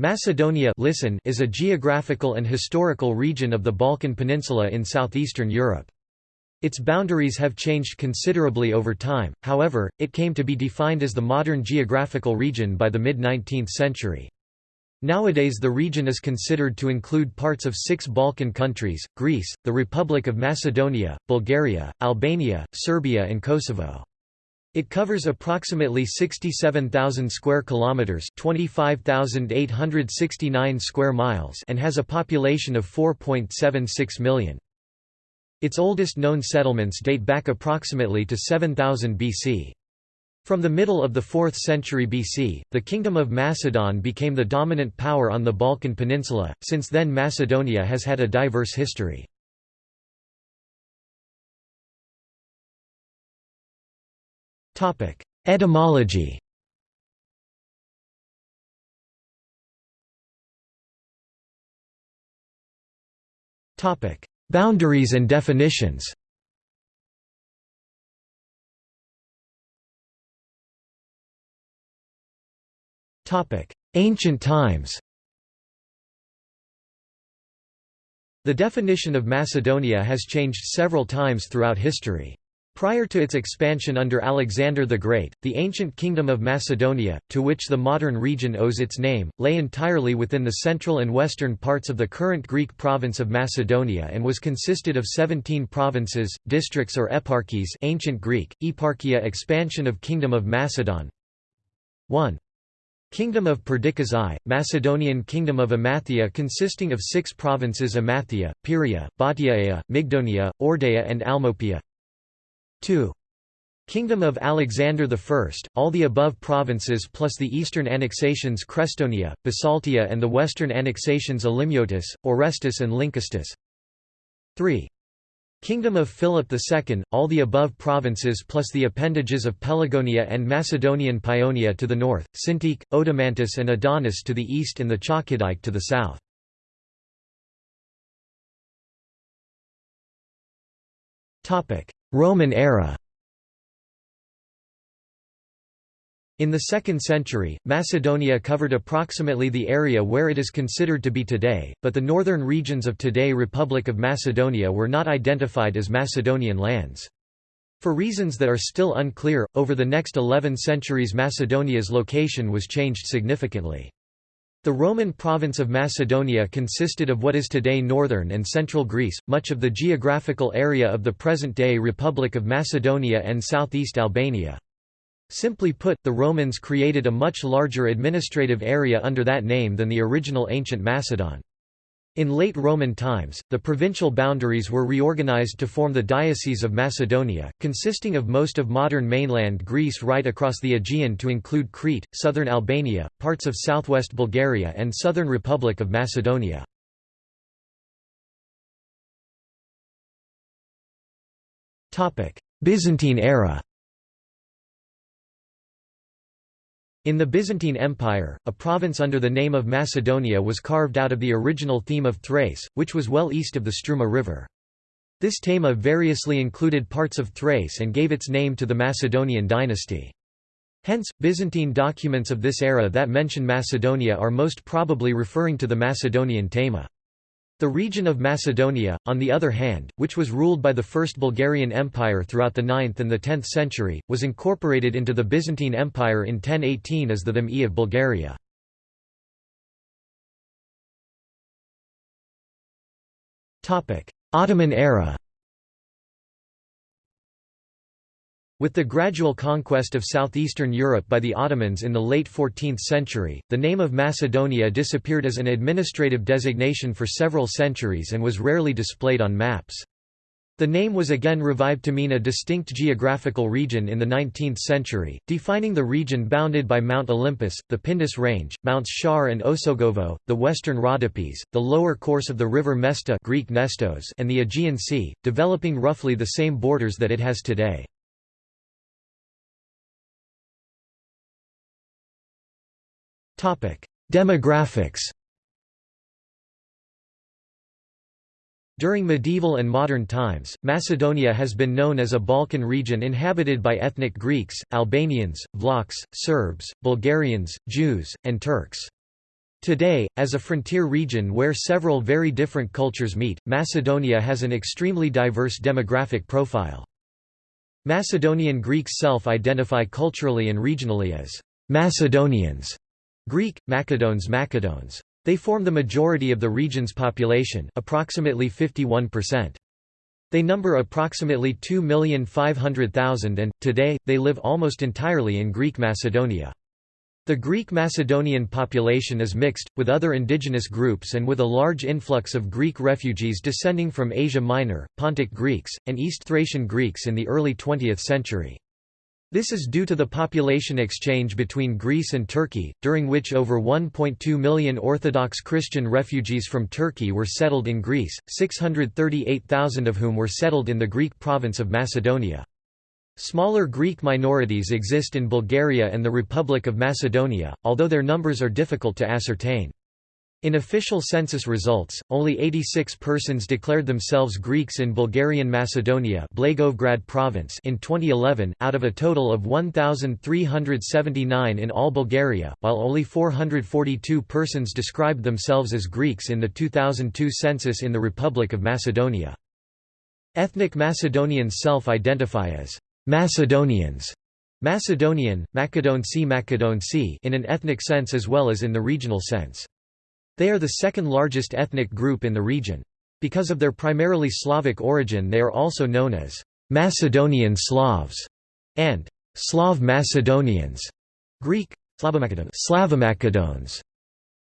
Macedonia listen is a geographical and historical region of the Balkan Peninsula in southeastern Europe. Its boundaries have changed considerably over time, however, it came to be defined as the modern geographical region by the mid-19th century. Nowadays the region is considered to include parts of six Balkan countries, Greece, the Republic of Macedonia, Bulgaria, Albania, Serbia and Kosovo. It covers approximately 67,000 square kilometers, 25,869 square miles, and has a population of 4.76 million. Its oldest known settlements date back approximately to 7000 BC. From the middle of the 4th century BC, the Kingdom of Macedon became the dominant power on the Balkan Peninsula. Since then, Macedonia has had a diverse history. Etymology. Topic: Boundaries and definitions. Topic: Ancient times. The definition of Macedonia has changed several times throughout history. Prior to its expansion under Alexander the Great, the ancient Kingdom of Macedonia, to which the modern region owes its name, lay entirely within the central and western parts of the current Greek province of Macedonia and was consisted of 17 provinces, districts or eparchies ancient Greek, eparchia expansion of Kingdom of Macedon 1. Kingdom of Perdiccas I, Macedonian Kingdom of Amathia consisting of six provinces Amathia, Pieria, Bottiaea, Mygdonia, Eordaia and Almopia 2. Kingdom of Alexander I, all the above provinces plus the eastern annexations Crestonia, Bisaltia and the western annexations Elimiotis, Orestis and Lynkestis. 3. Kingdom of Philip II, all the above provinces plus the appendages of Pelagonia and Macedonian Paeonia to the north, Sintique, Odomantis and Edonis to the east and the Chalkidike to the south. Roman era In the 2nd century, Macedonia covered approximately the area where it is considered to be today, but the northern regions of today Republic of Macedonia were not identified as Macedonian lands. For reasons that are still unclear, over the next 11 centuries Macedonia's location was changed significantly. The Roman province of Macedonia consisted of what is today northern and central Greece, much of the geographical area of the present-day Republic of Macedonia and southeast Albania. Simply put, the Romans created a much larger administrative area under that name than the original ancient Macedon. In late Roman times, the provincial boundaries were reorganized to form the Diocese of Macedonia, consisting of most of modern mainland Greece right across the Aegean to include Crete, southern Albania, parts of southwest Bulgaria and southern Republic of Macedonia. Byzantine era In the Byzantine Empire, a province under the name of Macedonia was carved out of the original theme of Thrace, which was well east of the Struma River. This thema variously included parts of Thrace and gave its name to the Macedonian dynasty. Hence, Byzantine documents of this era that mention Macedonia are most probably referring to the Macedonian thema. The region of Macedonia, on the other hand, which was ruled by the First Bulgarian Empire throughout the 9th and the 10th century, was incorporated into the Byzantine Empire in 1018 as the Theme of Bulgaria. Ottoman era With the gradual conquest of southeastern Europe by the Ottomans in the late 14th century, the name of Macedonia disappeared as an administrative designation for several centuries and was rarely displayed on maps. The name was again revived to mean a distinct geographical region in the 19th century, defining the region bounded by Mount Olympus, the Pindus Range, Mounts Shar and Osogovo, the western Rhodopes, the lower course of the river Mesta Greek Nestos and the Aegean Sea, developing roughly the same borders that it has today. Demographics During medieval and modern times, Macedonia has been known as a Balkan region inhabited by ethnic Greeks, Albanians, Vlachs, Serbs, Bulgarians, Jews, and Turks. Today, as a frontier region where several very different cultures meet, Macedonia has an extremely diverse demographic profile. Macedonian Greeks self-identify culturally and regionally as Macedonians, Greek, Macedones Macedones. They form the majority of the region's population approximately 51%. They number approximately 2,500,000 and, today, they live almost entirely in Greek Macedonia. The Greek Macedonian population is mixed, with other indigenous groups and with a large influx of Greek refugees descending from Asia Minor, Pontic Greeks, and East Thracian Greeks in the early 20th century. This is due to the population exchange between Greece and Turkey, during which over 1.2 million Orthodox Christian refugees from Turkey were settled in Greece, 638,000 of whom were settled in the Greek province of Macedonia. Smaller Greek minorities exist in Bulgaria and the Republic of Macedonia, although their numbers are difficult to ascertain. In official census results, only 86 persons declared themselves Greeks in Bulgarian Macedonia Blagoevgrad province in 2011, out of a total of 1,379 in all Bulgaria, while only 442 persons described themselves as Greeks in the 2002 census in the Republic of Macedonia. Ethnic Macedonians self-identify as Macedonians Macedonian, Macedonci Macedonci in an ethnic sense as well as in the regional sense. They are the second largest ethnic group in the region. Because of their primarily Slavic origin they are also known as Macedonian Slavs and Slav Macedonians, Greek Slavomacedones.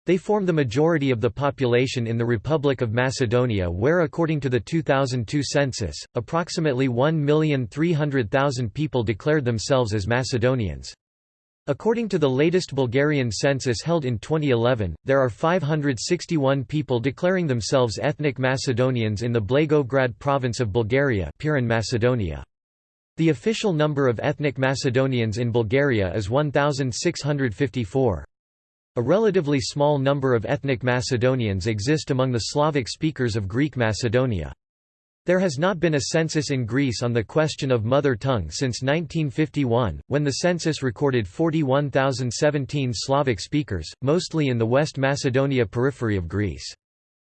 They form the majority of the population in the Republic of Macedonia where according to the 2002 census, approximately 1,300,000 people declared themselves as Macedonians. According to the latest Bulgarian census held in 2011, there are 561 people declaring themselves ethnic Macedonians in the Blagoevgrad province of Bulgaria Pirin Macedonia. The official number of ethnic Macedonians in Bulgaria is 1,654. A relatively small number of ethnic Macedonians exist among the Slavic speakers of Greek Macedonia. There has not been a census in Greece on the question of mother tongue since 1951, when the census recorded 41,017 Slavic speakers, mostly in the West Macedonia periphery of Greece.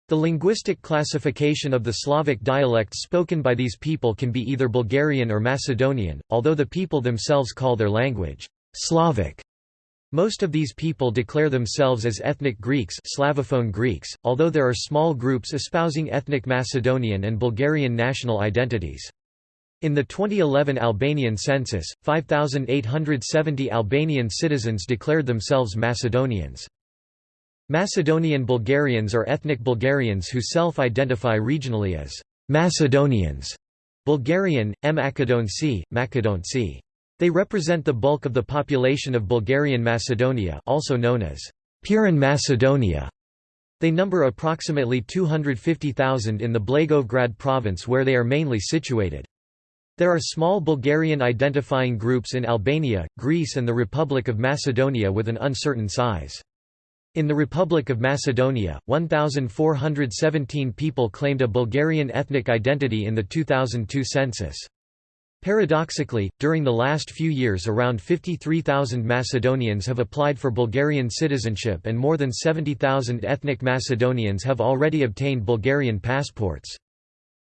The linguistic classification of the Slavic dialects spoken by these people can be either Bulgarian or Macedonian, although the people themselves call their language Slavic. Most of these people declare themselves as ethnic Greeks Slavophone Greeks, although there are small groups espousing ethnic Macedonian and Bulgarian national identities. In the 2011 Albanian census, 5,870 Albanian citizens declared themselves Macedonians. Macedonian Bulgarians are ethnic Bulgarians who self-identify regionally as Macedonians. Bulgarian, M. Makedonci, Makedonci. They represent the bulk of the population of Bulgarian Macedonia also known as Pirin Macedonia. They number approximately 250,000 in the Blagoevgrad province where they are mainly situated. There are small Bulgarian identifying groups in Albania, Greece and the Republic of Macedonia with an uncertain size. In the Republic of Macedonia, 1,417 people claimed a Bulgarian ethnic identity in the 2002 census. Paradoxically, during the last few years around 53,000 Macedonians have applied for Bulgarian citizenship and more than 70,000 ethnic Macedonians have already obtained Bulgarian passports.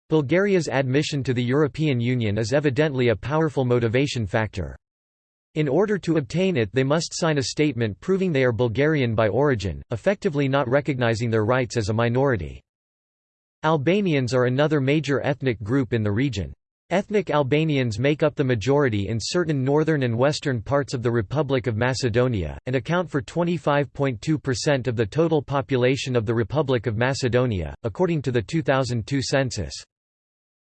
Bulgaria's admission to the European Union is evidently a powerful motivation factor. In order to obtain it they must sign a statement proving they are Bulgarian by origin, effectively not recognizing their rights as a minority. Albanians are another major ethnic group in the region. Ethnic Albanians make up the majority in certain northern and western parts of the Republic of Macedonia, and account for 25.2% of the total population of the Republic of Macedonia, according to the 2002 census.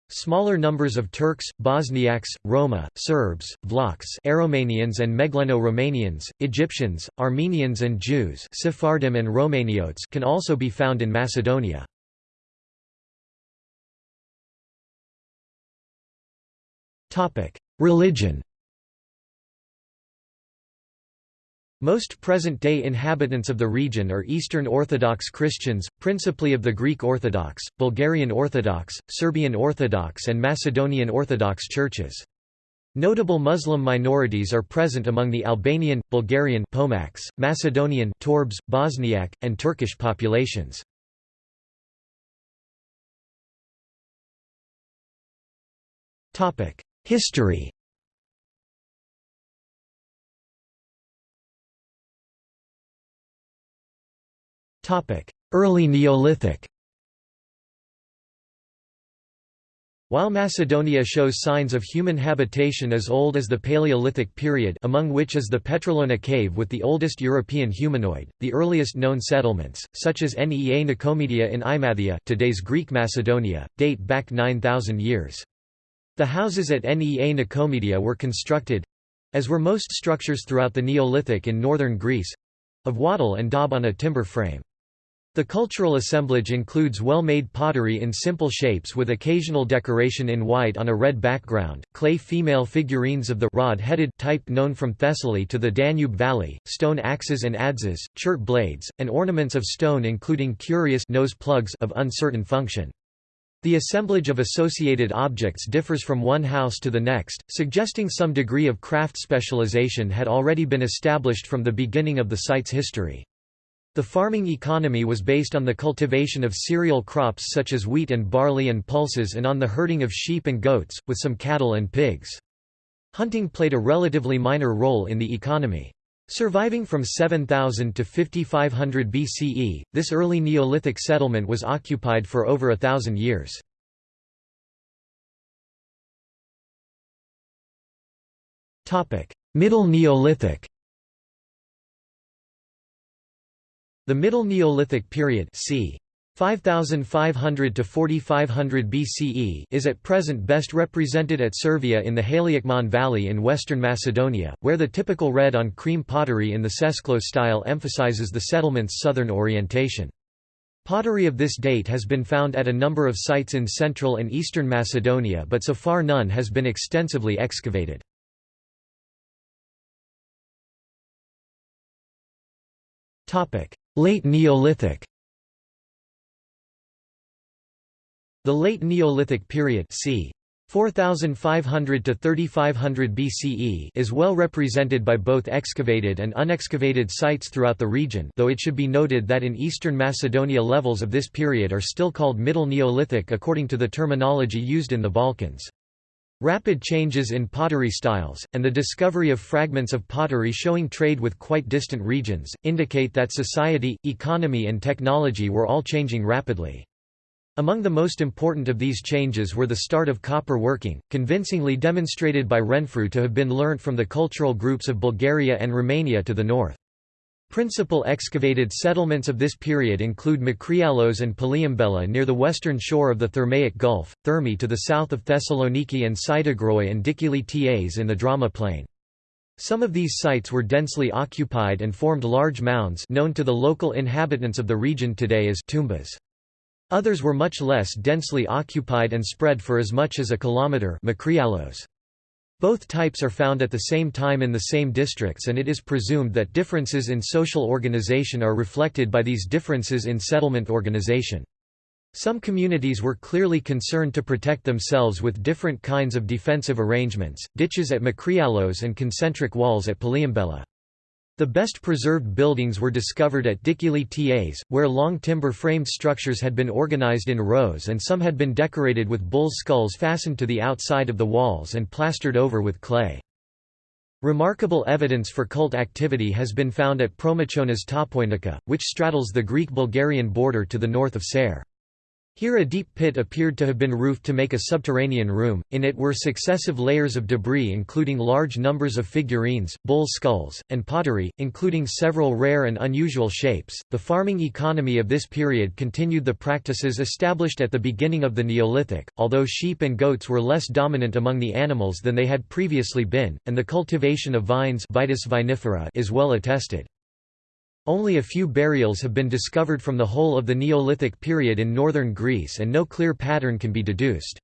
Smaller numbers of Turks, Bosniaks, Roma, Serbs, Vlachs Aromanians and Megleno-Romanians, Egyptians, Armenians and Jews Sephardim and Romaniotes can also be found in Macedonia. Religion Most present-day inhabitants of the region are Eastern Orthodox Christians, principally of the Greek Orthodox, Bulgarian Orthodox, Serbian Orthodox and Macedonian Orthodox churches. Notable Muslim minorities are present among the Albanian, Bulgarian Pomaks, Macedonian Torbs, Bosniak, and Turkish populations. History. Early Neolithic. While Macedonia shows signs of human habitation as old as the Paleolithic period among which is the Petrolona cave with the oldest European humanoid, the earliest known settlements, such as Nea Nicomedia in Imathia today's Greek Macedonia, date back 9,000 years. The houses at Nea Nicomedia were constructed—as were most structures throughout the Neolithic in northern Greece—of wattle and daub on a timber frame. The cultural assemblage includes well-made pottery in simple shapes with occasional decoration in white on a red background, clay female figurines of the rod-headed type known from Thessaly to the Danube Valley, stone axes and adzes, chert blades, and ornaments of stone including curious nose plugs of uncertain function. The assemblage of associated objects differs from one house to the next, suggesting some degree of craft specialization had already been established from the beginning of the site's history. The farming economy was based on the cultivation of cereal crops such as wheat and barley and pulses and on the herding of sheep and goats, with some cattle and pigs. Hunting played a relatively minor role in the economy. Surviving from 7000 to 5500 BCE, this early Neolithic settlement was occupied for over a thousand years. Middle Neolithic The Middle Neolithic period c. 5500 to 4500 BCE is at present best represented at Servia in the Haliakmon Valley in western Macedonia, where the typical red-on-cream pottery in the Sesklo style emphasizes the settlement's southern orientation. Pottery of this date has been found at a number of sites in central and eastern Macedonia but so far none has been extensively excavated. Late Neolithic The Late Neolithic period c. 4500 to 3500 BCE is well represented by both excavated and unexcavated sites throughout the region though it should be noted that in eastern Macedonia levels of this period are still called Middle Neolithic according to the terminology used in the Balkans. Rapid changes in pottery styles, and the discovery of fragments of pottery showing trade with quite distant regions, indicate that society, economy and technology were all changing rapidly. Among the most important of these changes were the start of copper working, convincingly demonstrated by Renfrew to have been learnt from the cultural groups of Bulgaria and Romania to the north. Principal excavated settlements of this period include Makrialos and Palliambella near the western shore of the Thermaic Gulf, Thermi to the south of Thessaloniki and Sitagroi and Dikili Tas in the Drama Plain. Some of these sites were densely occupied and formed large mounds known to the local inhabitants of the region today as tumbas. Others were much less densely occupied and spread for as much as a kilometre. Both types are found at the same time in the same districts and it is presumed that differences in social organization are reflected by these differences in settlement organization. Some communities were clearly concerned to protect themselves with different kinds of defensive arrangements, ditches at Makrialos and concentric walls at Palliambella. The best preserved buildings were discovered at Dikili Tas, where long timber-framed structures had been organized in rows and some had been decorated with bull's skulls fastened to the outside of the walls and plastered over with clay. Remarkable evidence for cult activity has been found at Promachonas Topoinika, which straddles the Greek-Bulgarian border to the north of Ser. Here a deep pit appeared to have been roofed to make a subterranean room, in it were successive layers of debris including large numbers of figurines, bull skulls, and pottery, including several rare and unusual shapes. The farming economy of this period continued the practices established at the beginning of the Neolithic, although sheep and goats were less dominant among the animals than they had previously been, and the cultivation of vines Vitis vinifera is well attested. Only a few burials have been discovered from the whole of the Neolithic period in northern Greece and no clear pattern can be deduced.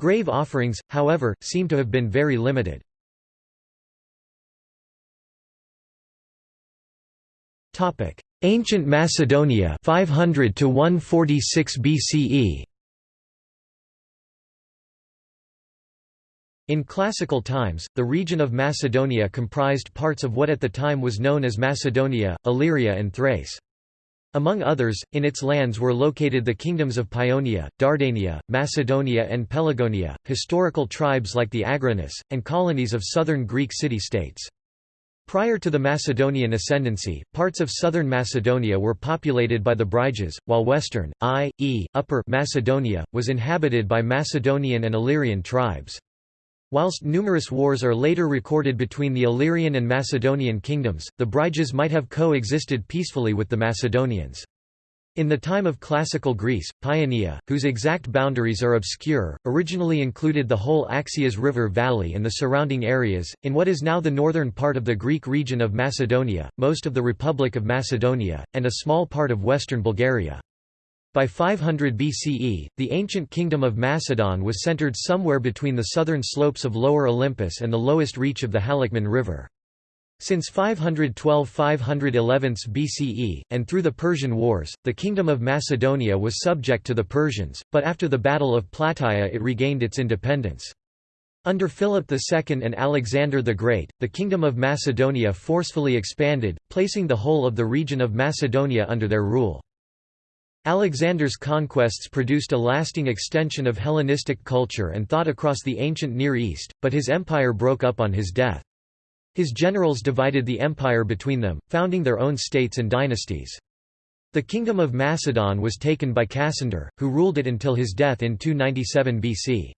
Grave offerings, however, seem to have been very limited. Ancient Macedonia 500 to 146 BCE In classical times, the region of Macedonia comprised parts of what at the time was known as Macedonia, Illyria and Thrace. Among others, in its lands were located the kingdoms of Paeonia, Dardania, Macedonia and Pelagonia, historical tribes like the Agrianes, and colonies of southern Greek city-states. Prior to the Macedonian ascendancy, parts of southern Macedonia were populated by the Bryges, while western, i.e., upper Macedonia, was inhabited by Macedonian and Illyrian tribes. Whilst numerous wars are later recorded between the Illyrian and Macedonian kingdoms, the Bryges might have co-existed peacefully with the Macedonians. In the time of classical Greece, Paeonia, whose exact boundaries are obscure, originally included the whole Axios River valley and the surrounding areas, in what is now the northern part of the Greek region of Macedonia, most of the Republic of Macedonia, and a small part of western Bulgaria. By 500 BCE, the ancient kingdom of Macedon was centered somewhere between the southern slopes of Lower Olympus and the lowest reach of the Haliacmon River. Since 512–511 BCE, and through the Persian Wars, the Kingdom of Macedonia was subject to the Persians, but after the Battle of Plataea it regained its independence. Under Philip II and Alexander the Great, the Kingdom of Macedonia forcefully expanded, placing the whole of the region of Macedonia under their rule. Alexander's conquests produced a lasting extension of Hellenistic culture and thought across the ancient Near East, but his empire broke up on his death. His generals divided the empire between them, founding their own states and dynasties. The kingdom of Macedon was taken by Cassander, who ruled it until his death in 297 BC.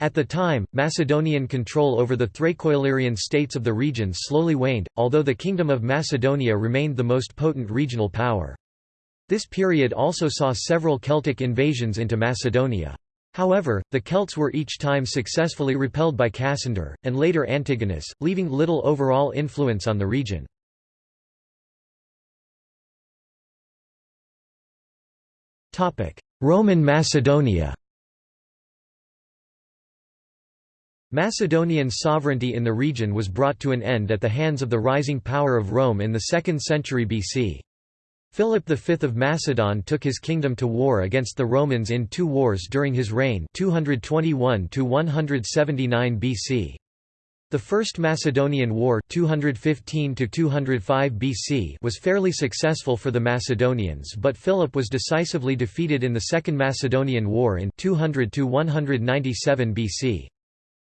At the time, Macedonian control over the Thraco-Illyrian states of the region slowly waned, although the Kingdom of Macedonia remained the most potent regional power. This period also saw several Celtic invasions into Macedonia. However, the Celts were each time successfully repelled by Cassander, and later Antigonus, leaving little overall influence on the region. Roman Macedonia Macedonian sovereignty in the region was brought to an end at the hands of the rising power of Rome in the 2nd century BC. Philip V of Macedon took his kingdom to war against the Romans in two wars during his reign 221 BC. The First Macedonian War 215 BC was fairly successful for the Macedonians but Philip was decisively defeated in the Second Macedonian War in 200 197 BC.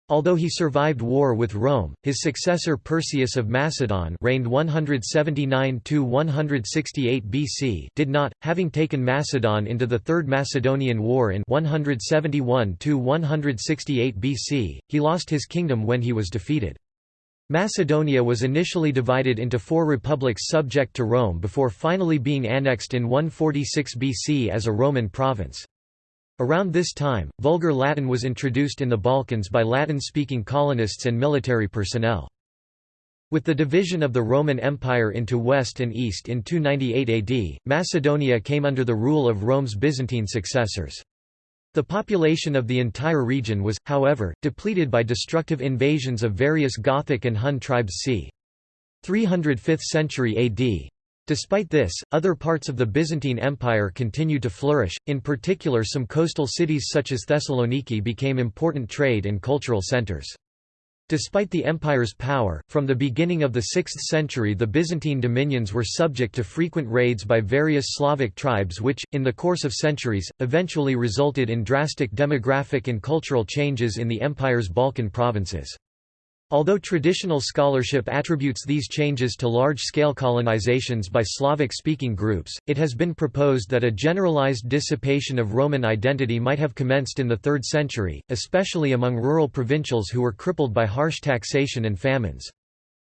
Although he survived war with Rome, his successor Perseus of Macedon reigned 179–168 BC did not, having taken Macedon into the Third Macedonian War in 171–168 BC, he lost his kingdom when he was defeated. Macedonia was initially divided into four republics subject to Rome before finally being annexed in 146 BC as a Roman province. Around this time, Vulgar Latin was introduced in the Balkans by Latin-speaking colonists and military personnel. With the division of the Roman Empire into West and East in 298 AD, Macedonia came under the rule of Rome's Byzantine successors. The population of the entire region was, however, depleted by destructive invasions of various Gothic and Hun tribes c. 305th century AD. Despite this, other parts of the Byzantine Empire continued to flourish, in particular some coastal cities such as Thessaloniki became important trade and cultural centers. Despite the empire's power, from the beginning of the 6th century the Byzantine dominions were subject to frequent raids by various Slavic tribes which, in the course of centuries, eventually resulted in drastic demographic and cultural changes in the empire's Balkan provinces. Although traditional scholarship attributes these changes to large-scale colonizations by Slavic-speaking groups, it has been proposed that a generalized dissipation of Roman identity might have commenced in the 3rd century, especially among rural provincials who were crippled by harsh taxation and famines.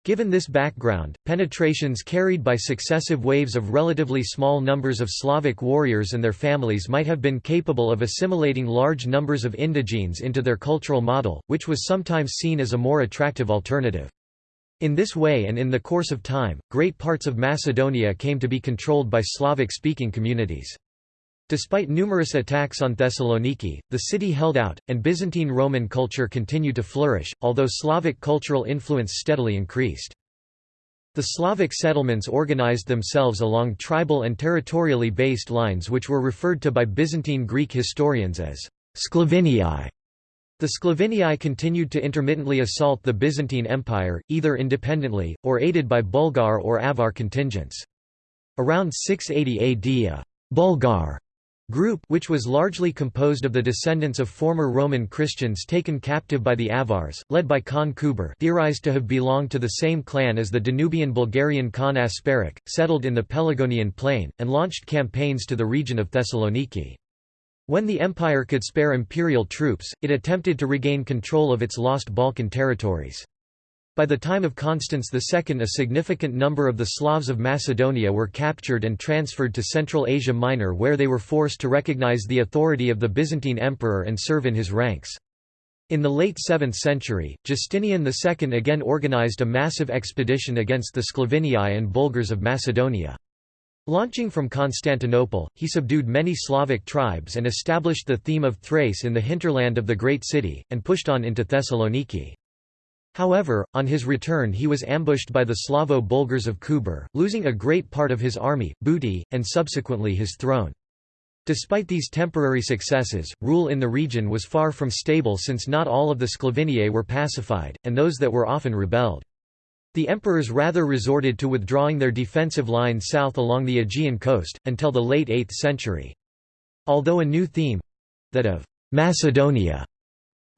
Given this background, penetrations carried by successive waves of relatively small numbers of Slavic warriors and their families might have been capable of assimilating large numbers of indigenes into their cultural model, which was sometimes seen as a more attractive alternative. In this way and in the course of time, great parts of Macedonia came to be controlled by Slavic-speaking communities. Despite numerous attacks on Thessaloniki, the city held out, and Byzantine Roman culture continued to flourish, although Slavic cultural influence steadily increased. The Slavic settlements organized themselves along tribal and territorially based lines which were referred to by Byzantine Greek historians as Sclavinii. The Sclaviniae continued to intermittently assault the Byzantine Empire, either independently, or aided by Bulgar or Avar contingents. Around 680 AD a «Bulgar» group which was largely composed of the descendants of former Roman Christians taken captive by the Avars, led by Khan Kuber theorized to have belonged to the same clan as the Danubian Bulgarian Khan Asparukh, settled in the Pelagonian plain, and launched campaigns to the region of Thessaloniki. When the empire could spare imperial troops, it attempted to regain control of its lost Balkan territories. By the time of Constans II a significant number of the Slavs of Macedonia were captured and transferred to Central Asia Minor where they were forced to recognize the authority of the Byzantine emperor and serve in his ranks. In the late 7th century, Justinian II again organized a massive expedition against the Sclaviniae and Bulgars of Macedonia. Launching from Constantinople, he subdued many Slavic tribes and established the theme of Thrace in the hinterland of the great city, and pushed on into Thessaloniki. However, on his return he was ambushed by the Slavo-Bulgars of Kuber, losing a great part of his army, booty, and subsequently his throne. Despite these temporary successes, rule in the region was far from stable since not all of the Sclaviniae were pacified, and those that were often rebelled. The emperors rather resorted to withdrawing their defensive line south along the Aegean coast, until the late 8th century. Although a new theme—that of «Macedonia»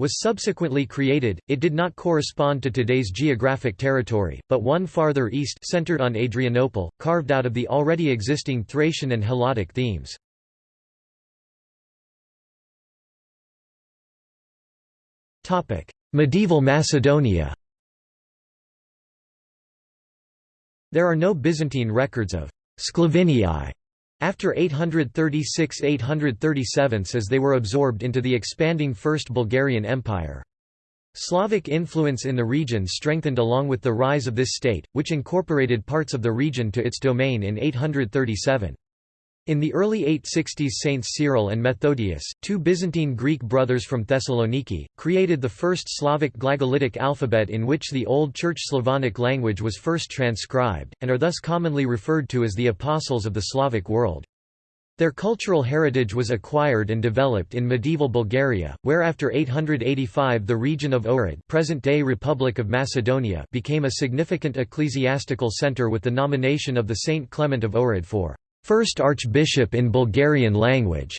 was subsequently created, it did not correspond to today's geographic territory, but one farther east centered on Adrianople, carved out of the already existing Thracian and Helladic themes. Medieval Macedonia There are no Byzantine records of Sclaviniae after 836–837 as they were absorbed into the expanding First Bulgarian Empire. Slavic influence in the region strengthened along with the rise of this state, which incorporated parts of the region to its domain in 837. In the early 860s Saints Cyril and Methodius, two Byzantine Greek brothers from Thessaloniki, created the first Slavic glagolitic alphabet in which the Old Church Slavonic language was first transcribed, and are thus commonly referred to as the Apostles of the Slavic world. Their cultural heritage was acquired and developed in medieval Bulgaria, where after 885 the region of Ohrid present-day Republic of Macedonia became a significant ecclesiastical centre with the nomination of the Saint Clement of Ohrid for first archbishop in Bulgarian language,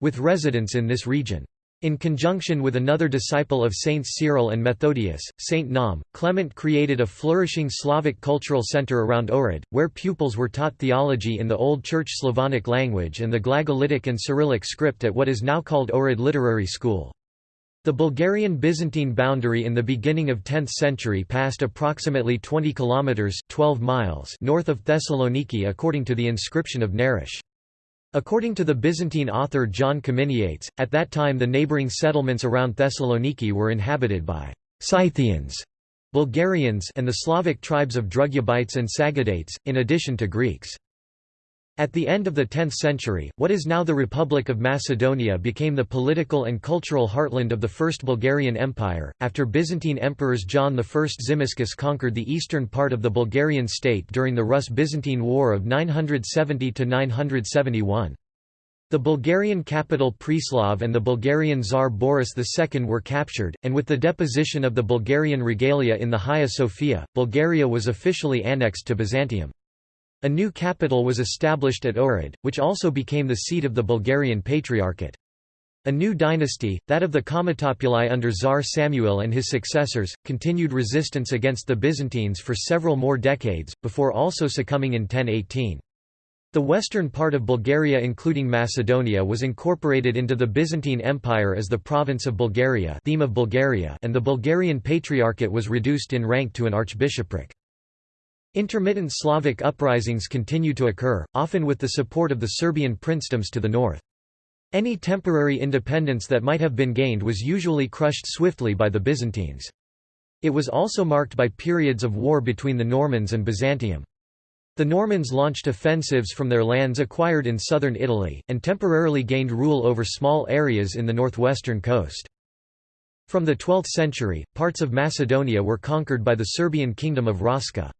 with residence in this region. In conjunction with another disciple of Saints Cyril and Methodius, Saint Naum, Clement created a flourishing Slavic cultural center around Ohrid, where pupils were taught theology in the Old Church Slavonic language and the Glagolitic and Cyrillic script at what is now called Ohrid Literary School. The Bulgarian-Byzantine boundary in the beginning of 10th century passed approximately 20 kilometers 12 miles north of Thessaloniki according to the inscription of Narash. According to the Byzantine author John Kaminiates, at that time the neighboring settlements around Thessaloniki were inhabited by Scythians, Bulgarians and the Slavic tribes of Drugubites and Sagadates, in addition to Greeks. At the end of the 10th century, what is now the Republic of Macedonia became the political and cultural heartland of the First Bulgarian Empire, after Byzantine emperors John I Tzimiskes conquered the eastern part of the Bulgarian state during the Rus-Byzantine War of 970–971. The Bulgarian capital Preslav and the Bulgarian Tsar Boris II were captured, and with the deposition of the Bulgarian regalia in the Hagia Sophia, Bulgaria was officially annexed to Byzantium. A new capital was established at Ohrid, which also became the seat of the Bulgarian Patriarchate. A new dynasty, that of the Komitopuli under Tsar Samuil and his successors, continued resistance against the Byzantines for several more decades, before also succumbing in 1018. The western part of Bulgaria including Macedonia was incorporated into the Byzantine Empire as the province of Bulgaria, theme of Bulgaria and the Bulgarian Patriarchate was reduced in rank to an archbishopric. Intermittent Slavic uprisings continue to occur, often with the support of the Serbian princedoms to the north. Any temporary independence that might have been gained was usually crushed swiftly by the Byzantines. It was also marked by periods of war between the Normans and Byzantium. The Normans launched offensives from their lands acquired in southern Italy, and temporarily gained rule over small areas in the northwestern coast. From the 12th century, parts of Macedonia were conquered by the Serbian kingdom of Raška.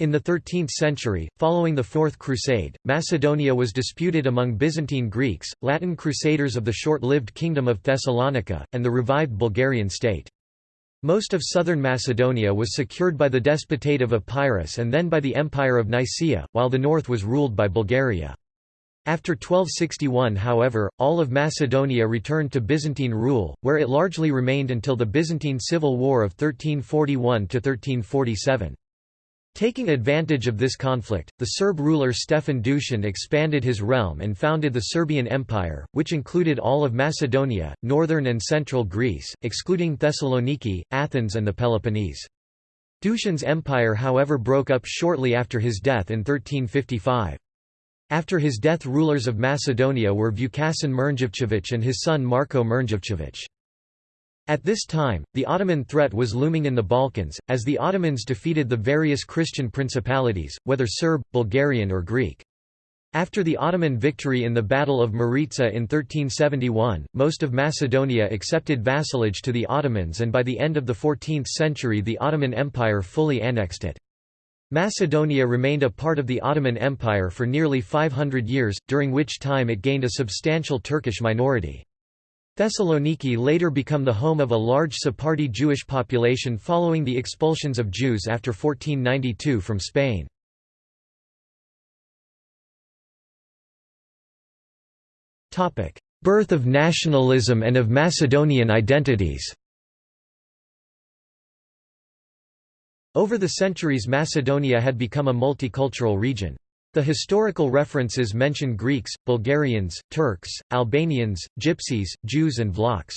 In the 13th century, following the Fourth Crusade, Macedonia was disputed among Byzantine Greeks, Latin Crusaders of the short-lived Kingdom of Thessalonica, and the revived Bulgarian state. Most of southern Macedonia was secured by the Despotate of Epirus and then by the Empire of Nicaea, while the north was ruled by Bulgaria. After 1261 however, all of Macedonia returned to Byzantine rule, where it largely remained until the Byzantine Civil War of 1341–1347. Taking advantage of this conflict, the Serb ruler Stefan Dušan expanded his realm and founded the Serbian Empire, which included all of Macedonia, northern and central Greece, excluding Thessaloniki, Athens and the Peloponnese. Dušan's empire however broke up shortly after his death in 1355. After his death rulers of Macedonia were Vukašin Mrnjavčević and his son Marko Mrnjavčević. At this time, the Ottoman threat was looming in the Balkans, as the Ottomans defeated the various Christian principalities, whether Serb, Bulgarian or Greek. After the Ottoman victory in the Battle of Maritsa in 1371, most of Macedonia accepted vassalage to the Ottomans and by the end of the 14th century the Ottoman Empire fully annexed it. Macedonia remained a part of the Ottoman Empire for nearly 500 years, during which time it gained a substantial Turkish minority. Thessaloniki later become the home of a large Sephardi Jewish population following the expulsions of Jews after 1492 from Spain. Birth of nationalism and of Macedonian identities Over the centuries Macedonia had become a multicultural region. The historical references mention Greeks, Bulgarians, Turks, Albanians, Gypsies, Jews and Vlachs.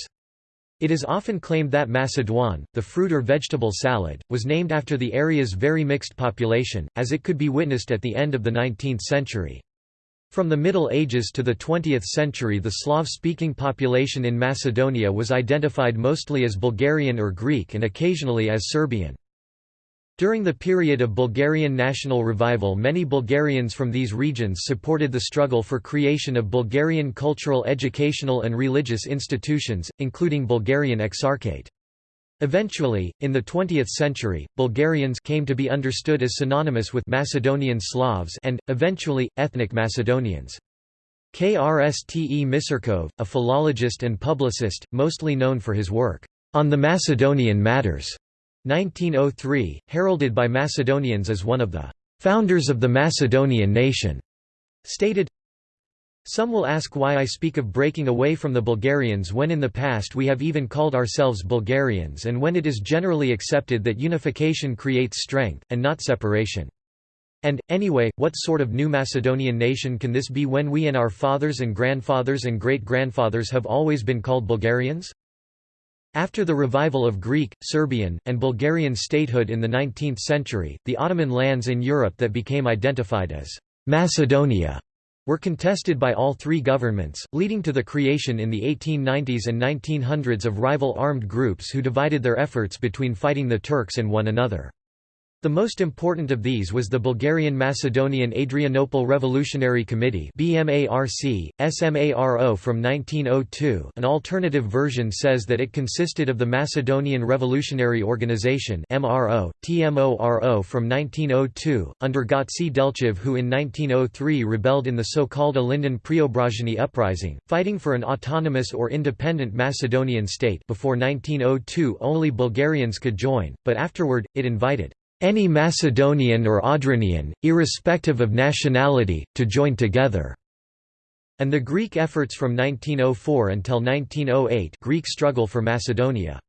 It is often claimed that Macedoine, the fruit or vegetable salad, was named after the area's very mixed population, as it could be witnessed at the end of the 19th century. From the Middle Ages to the 20th century the Slav-speaking population in Macedonia was identified mostly as Bulgarian or Greek and occasionally as Serbian. During the period of Bulgarian national revival many Bulgarians from these regions supported the struggle for creation of Bulgarian cultural educational and religious institutions, including Bulgarian Exarchate. Eventually, in the 20th century, Bulgarians came to be understood as synonymous with Macedonian Slavs and, eventually, ethnic Macedonians. Krste Misirkov, a philologist and publicist, mostly known for his work, "...on the Macedonian matters", 1903, heralded by Macedonians as one of the founders of the Macedonian nation, stated, Some will ask why I speak of breaking away from the Bulgarians when in the past we have even called ourselves Bulgarians and when it is generally accepted that unification creates strength, and not separation. And, anyway, what sort of new Macedonian nation can this be when we and our fathers and grandfathers and great-grandfathers have always been called Bulgarians? After the revival of Greek, Serbian, and Bulgarian statehood in the 19th century, the Ottoman lands in Europe that became identified as Macedonia were contested by all three governments, leading to the creation in the 1890s and 1900s of rival armed groups who divided their efforts between fighting the Turks and one another. The most important of these was the Bulgarian-Macedonian Adrianople Revolutionary Committee BMARC, SMARO from 1902 an alternative version says that it consisted of the Macedonian Revolutionary Organization MRO, TMORO from 1902, under Gotse Delchev who in 1903 rebelled in the so-called Ilinden Preobrazheni uprising, fighting for an autonomous or independent Macedonian state. Before 1902 only Bulgarians could join, but afterward, it invited any Macedonian or Adranian, irrespective of nationality, to join together, and the Greek efforts from 1904 until 1908 Greek struggle for Macedonia.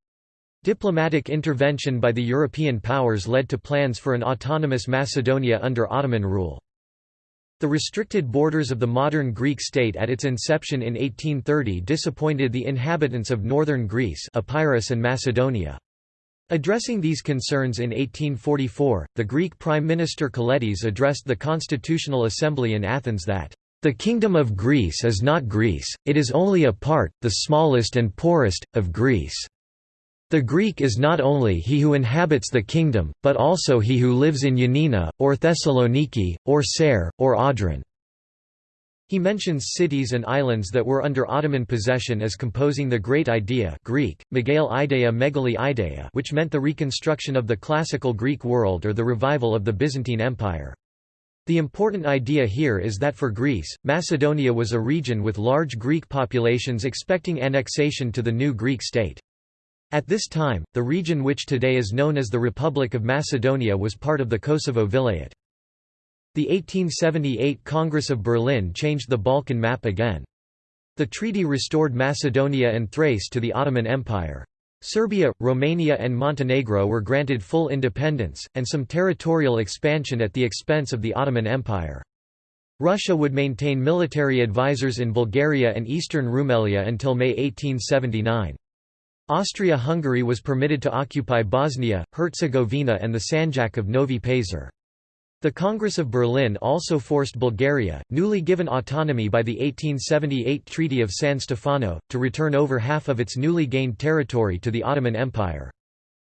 Diplomatic intervention by the European powers led to plans for an autonomous Macedonia under Ottoman rule. The restricted borders of the modern Greek state at its inception in 1830 disappointed the inhabitants of northern Greece Epirus and Macedonia. Addressing these concerns in 1844, the Greek Prime Minister Kolettis addressed the Constitutional Assembly in Athens that, "...the Kingdom of Greece is not Greece, it is only a part, the smallest and poorest, of Greece. The Greek is not only he who inhabits the kingdom, but also he who lives in Yanina, or Thessaloniki, or Ser, or Audron." He mentions cities and islands that were under Ottoman possession as composing the Great Idea Greek, Idea Megali Idea which meant the reconstruction of the classical Greek world or the revival of the Byzantine Empire. The important idea here is that for Greece, Macedonia was a region with large Greek populations expecting annexation to the new Greek state. At this time, the region which today is known as the Republic of Macedonia was part of the Kosovo Vilayet. The 1878 Congress of Berlin changed the Balkan map again. The treaty restored Macedonia and Thrace to the Ottoman Empire. Serbia, Romania and Montenegro were granted full independence, and some territorial expansion at the expense of the Ottoman Empire. Russia would maintain military advisors in Bulgaria and eastern Rumelia until May 1879. Austria-Hungary was permitted to occupy Bosnia, Herzegovina and the Sanjak of Novi Pazar. The Congress of Berlin also forced Bulgaria, newly given autonomy by the 1878 Treaty of San Stefano, to return over half of its newly gained territory to the Ottoman Empire.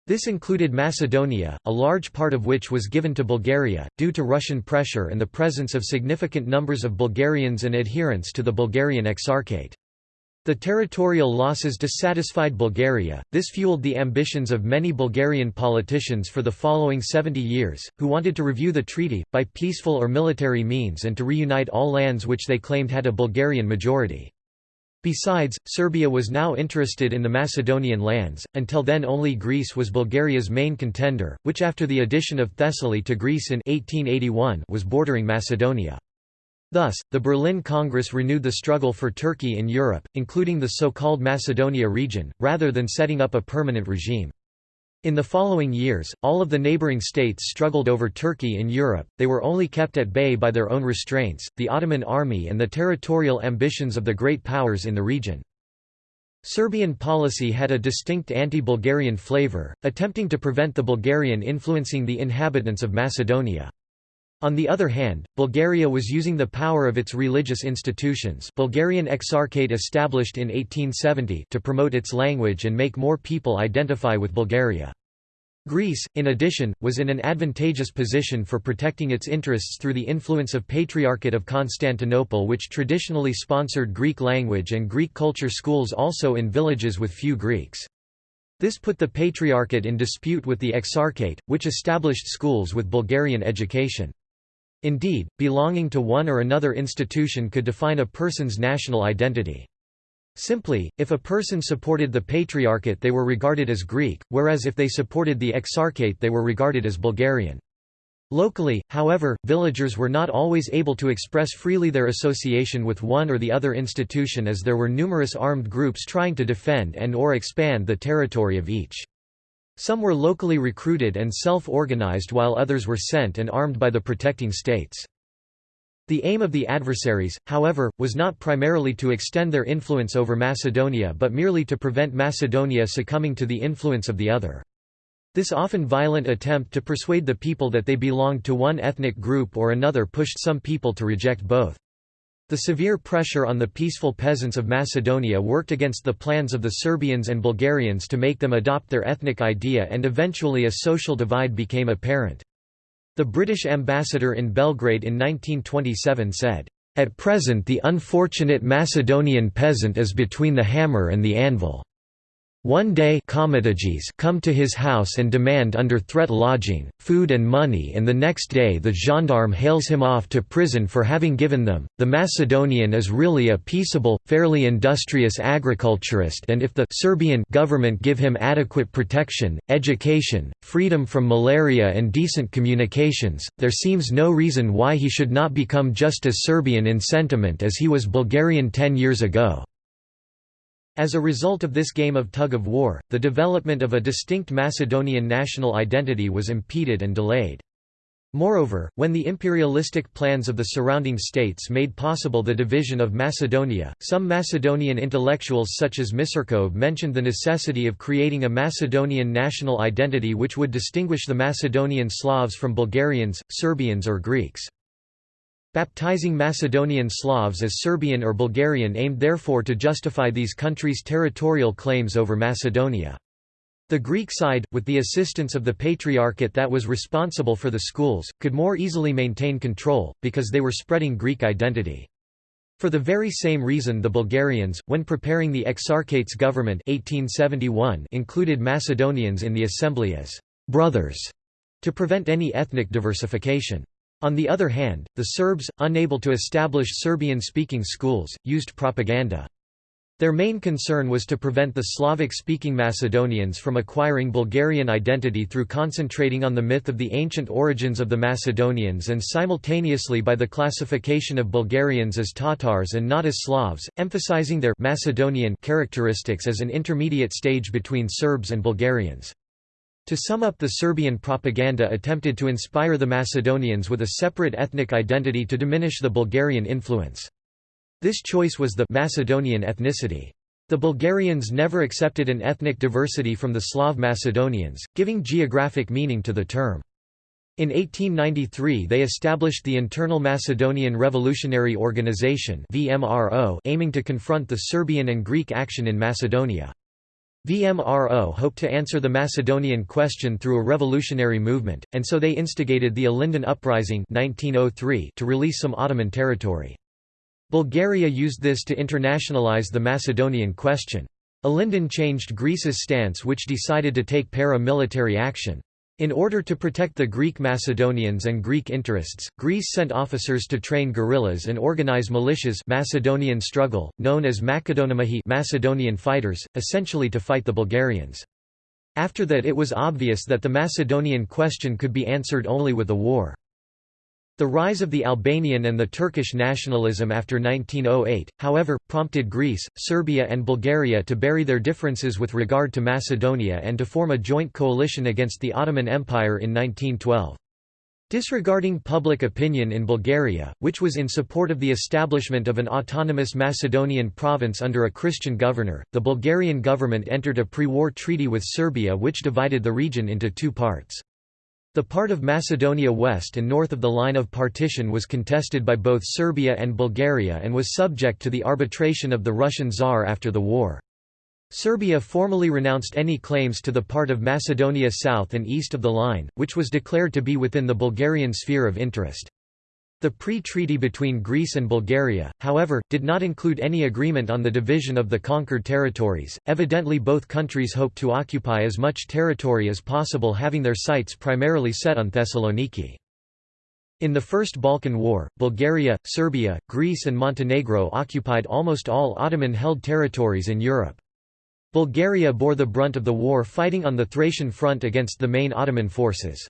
This included Macedonia, a large part of which was given to Bulgaria, due to Russian pressure and the presence of significant numbers of Bulgarians and adherents to the Bulgarian Exarchate. The territorial losses dissatisfied Bulgaria, this fueled the ambitions of many Bulgarian politicians for the following 70 years, who wanted to review the treaty, by peaceful or military means and to reunite all lands which they claimed had a Bulgarian majority. Besides, Serbia was now interested in the Macedonian lands, until then only Greece was Bulgaria's main contender, which after the addition of Thessaly to Greece in 1881 was bordering Macedonia. Thus, the Berlin Congress renewed the struggle for Turkey in Europe, including the so-called Macedonia region, rather than setting up a permanent regime. In the following years, all of the neighboring states struggled over Turkey in Europe, they were only kept at bay by their own restraints, the Ottoman army and the territorial ambitions of the great powers in the region. Serbian policy had a distinct anti-Bulgarian flavor, attempting to prevent the Bulgarian influencing the inhabitants of Macedonia. On the other hand, Bulgaria was using the power of its religious institutions Bulgarian Exarchate established in 1870 to promote its language and make more people identify with Bulgaria. Greece, in addition, was in an advantageous position for protecting its interests through the influence of Patriarchate of Constantinople which traditionally sponsored Greek language and Greek culture schools also in villages with few Greeks. This put the Patriarchate in dispute with the Exarchate, which established schools with Bulgarian education. Indeed, belonging to one or another institution could define a person's national identity. Simply, if a person supported the Patriarchate they were regarded as Greek, whereas if they supported the Exarchate they were regarded as Bulgarian. Locally, however, villagers were not always able to express freely their association with one or the other institution as there were numerous armed groups trying to defend and or expand the territory of each. Some were locally recruited and self-organized while others were sent and armed by the protecting states. The aim of the adversaries, however, was not primarily to extend their influence over Macedonia but merely to prevent Macedonia succumbing to the influence of the other. This often violent attempt to persuade the people that they belonged to one ethnic group or another pushed some people to reject both. The severe pressure on the peaceful peasants of Macedonia worked against the plans of the Serbians and Bulgarians to make them adopt their ethnic idea and eventually a social divide became apparent. The British ambassador in Belgrade in 1927 said, "...at present the unfortunate Macedonian peasant is between the hammer and the anvil." One day come to his house and demand under threat lodging, food and money and the next day the gendarme hails him off to prison for having given them. The Macedonian is really a peaceable, fairly industrious agriculturist and if the Serbian government give him adequate protection, education, freedom from malaria and decent communications, there seems no reason why he should not become just as Serbian in sentiment as he was Bulgarian ten years ago. As a result of this game of tug-of-war, the development of a distinct Macedonian national identity was impeded and delayed. Moreover, when the imperialistic plans of the surrounding states made possible the division of Macedonia, some Macedonian intellectuals such as Misirkov mentioned the necessity of creating a Macedonian national identity which would distinguish the Macedonian Slavs from Bulgarians, Serbians or Greeks. Baptizing Macedonian Slavs as Serbian or Bulgarian aimed therefore to justify these countries' territorial claims over Macedonia. The Greek side, with the assistance of the Patriarchate that was responsible for the schools, could more easily maintain control, because they were spreading Greek identity. For the very same reason the Bulgarians, when preparing the Exarchates government 1871 included Macedonians in the assembly as «brothers» to prevent any ethnic diversification. On the other hand, the Serbs, unable to establish Serbian-speaking schools, used propaganda. Their main concern was to prevent the Slavic-speaking Macedonians from acquiring Bulgarian identity through concentrating on the myth of the ancient origins of the Macedonians and simultaneously by the classification of Bulgarians as Tatars and not as Slavs, emphasizing their Macedonian characteristics as an intermediate stage between Serbs and Bulgarians. To sum up the Serbian propaganda attempted to inspire the Macedonians with a separate ethnic identity to diminish the Bulgarian influence. This choice was the Macedonian ethnicity. The Bulgarians never accepted an ethnic diversity from the Slav Macedonians, giving geographic meaning to the term. In 1893 they established the Internal Macedonian Revolutionary Organization aiming to confront the Serbian and Greek action in Macedonia. VMRO hoped to answer the Macedonian question through a revolutionary movement, and so they instigated the Ilinden Uprising 1903 to release some Ottoman territory. Bulgaria used this to internationalize the Macedonian question. Ilinden changed Greece's stance which decided to take para-military action. In order to protect the Greek Macedonians and Greek interests, Greece sent officers to train guerrillas and organize militias Macedonian struggle, known as Makedonamahi Macedonian fighters, essentially to fight the Bulgarians. After that it was obvious that the Macedonian question could be answered only with a war. The rise of the Albanian and the Turkish nationalism after 1908, however, prompted Greece, Serbia and Bulgaria to bury their differences with regard to Macedonia and to form a joint coalition against the Ottoman Empire in 1912. Disregarding public opinion in Bulgaria, which was in support of the establishment of an autonomous Macedonian province under a Christian governor, the Bulgarian government entered a pre-war treaty with Serbia which divided the region into two parts. The part of Macedonia west and north of the line of partition was contested by both Serbia and Bulgaria and was subject to the arbitration of the Russian Tsar after the war. Serbia formally renounced any claims to the part of Macedonia south and east of the line, which was declared to be within the Bulgarian sphere of interest. The pre-treaty between Greece and Bulgaria, however, did not include any agreement on the division of the conquered territories. Evidently both countries hoped to occupy as much territory as possible having their sights primarily set on Thessaloniki. In the First Balkan War, Bulgaria, Serbia, Greece and Montenegro occupied almost all Ottoman-held territories in Europe. Bulgaria bore the brunt of the war fighting on the Thracian front against the main Ottoman forces.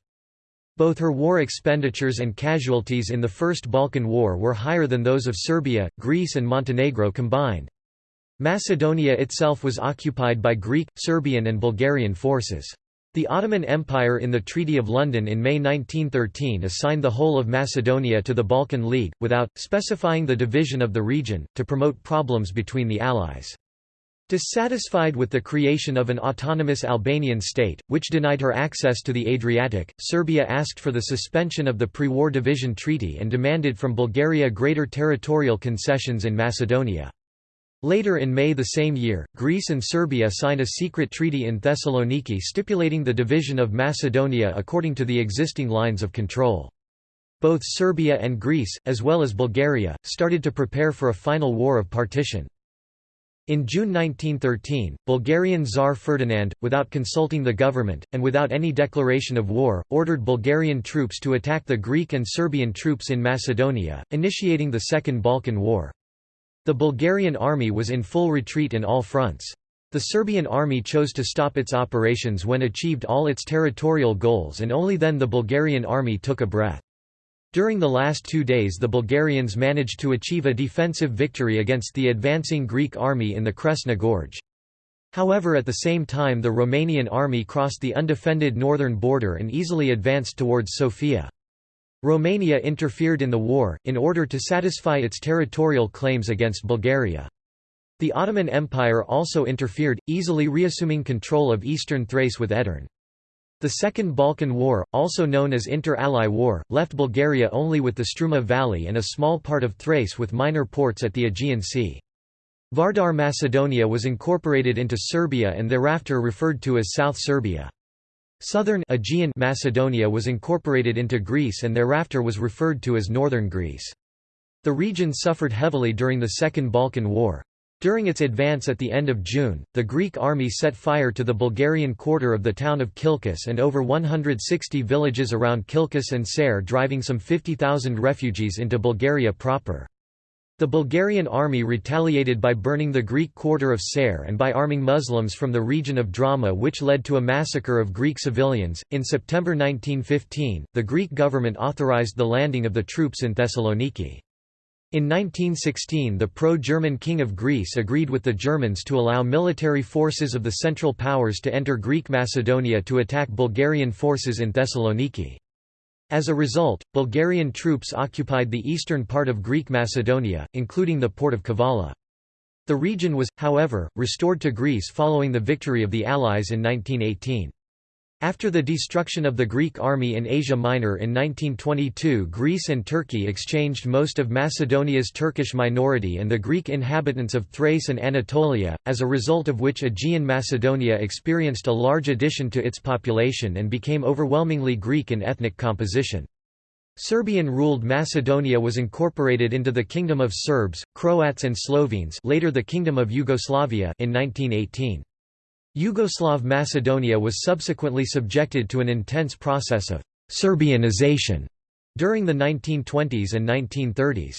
Both her war expenditures and casualties in the First Balkan War were higher than those of Serbia, Greece and Montenegro combined. Macedonia itself was occupied by Greek, Serbian and Bulgarian forces. The Ottoman Empire in the Treaty of London in May 1913 assigned the whole of Macedonia to the Balkan League, without, specifying the division of the region, to promote problems between the Allies. Dissatisfied with the creation of an autonomous Albanian state, which denied her access to the Adriatic, Serbia asked for the suspension of the pre-war division treaty and demanded from Bulgaria greater territorial concessions in Macedonia. Later in May the same year, Greece and Serbia signed a secret treaty in Thessaloniki stipulating the division of Macedonia according to the existing lines of control. Both Serbia and Greece, as well as Bulgaria, started to prepare for a final war of partition. In June 1913, Bulgarian Tsar Ferdinand, without consulting the government, and without any declaration of war, ordered Bulgarian troops to attack the Greek and Serbian troops in Macedonia, initiating the Second Balkan War. The Bulgarian army was in full retreat in all fronts. The Serbian army chose to stop its operations when achieved all its territorial goals and only then the Bulgarian army took a breath. During the last two days the Bulgarians managed to achieve a defensive victory against the advancing Greek army in the Kresna Gorge. However at the same time the Romanian army crossed the undefended northern border and easily advanced towards Sofia. Romania interfered in the war, in order to satisfy its territorial claims against Bulgaria. The Ottoman Empire also interfered, easily reassuming control of eastern Thrace with Edirne. The Second Balkan War, also known as Inter-Ally War, left Bulgaria only with the Struma Valley and a small part of Thrace with minor ports at the Aegean Sea. Vardar Macedonia was incorporated into Serbia and thereafter referred to as South Serbia. Southern Aegean Macedonia was incorporated into Greece and thereafter was referred to as Northern Greece. The region suffered heavily during the Second Balkan War. During its advance at the end of June, the Greek army set fire to the Bulgarian quarter of the town of Kilkis and over 160 villages around Kilkis and Serres driving some 50,000 refugees into Bulgaria proper. The Bulgarian army retaliated by burning the Greek quarter of Serres and by arming Muslims from the region of Drama, which led to a massacre of Greek civilians. In September 1915, the Greek government authorized the landing of the troops in Thessaloniki. In 1916 the pro-German King of Greece agreed with the Germans to allow military forces of the Central Powers to enter Greek Macedonia to attack Bulgarian forces in Thessaloniki. As a result, Bulgarian troops occupied the eastern part of Greek Macedonia, including the port of Kavala. The region was, however, restored to Greece following the victory of the Allies in 1918. After the destruction of the Greek army in Asia Minor in 1922 Greece and Turkey exchanged most of Macedonia's Turkish minority and the Greek inhabitants of Thrace and Anatolia, as a result of which Aegean Macedonia experienced a large addition to its population and became overwhelmingly Greek in ethnic composition. Serbian-ruled Macedonia was incorporated into the Kingdom of Serbs, Croats and Slovenes later the Kingdom of Yugoslavia in 1918. Yugoslav Macedonia was subsequently subjected to an intense process of «Serbianization» during the 1920s and 1930s.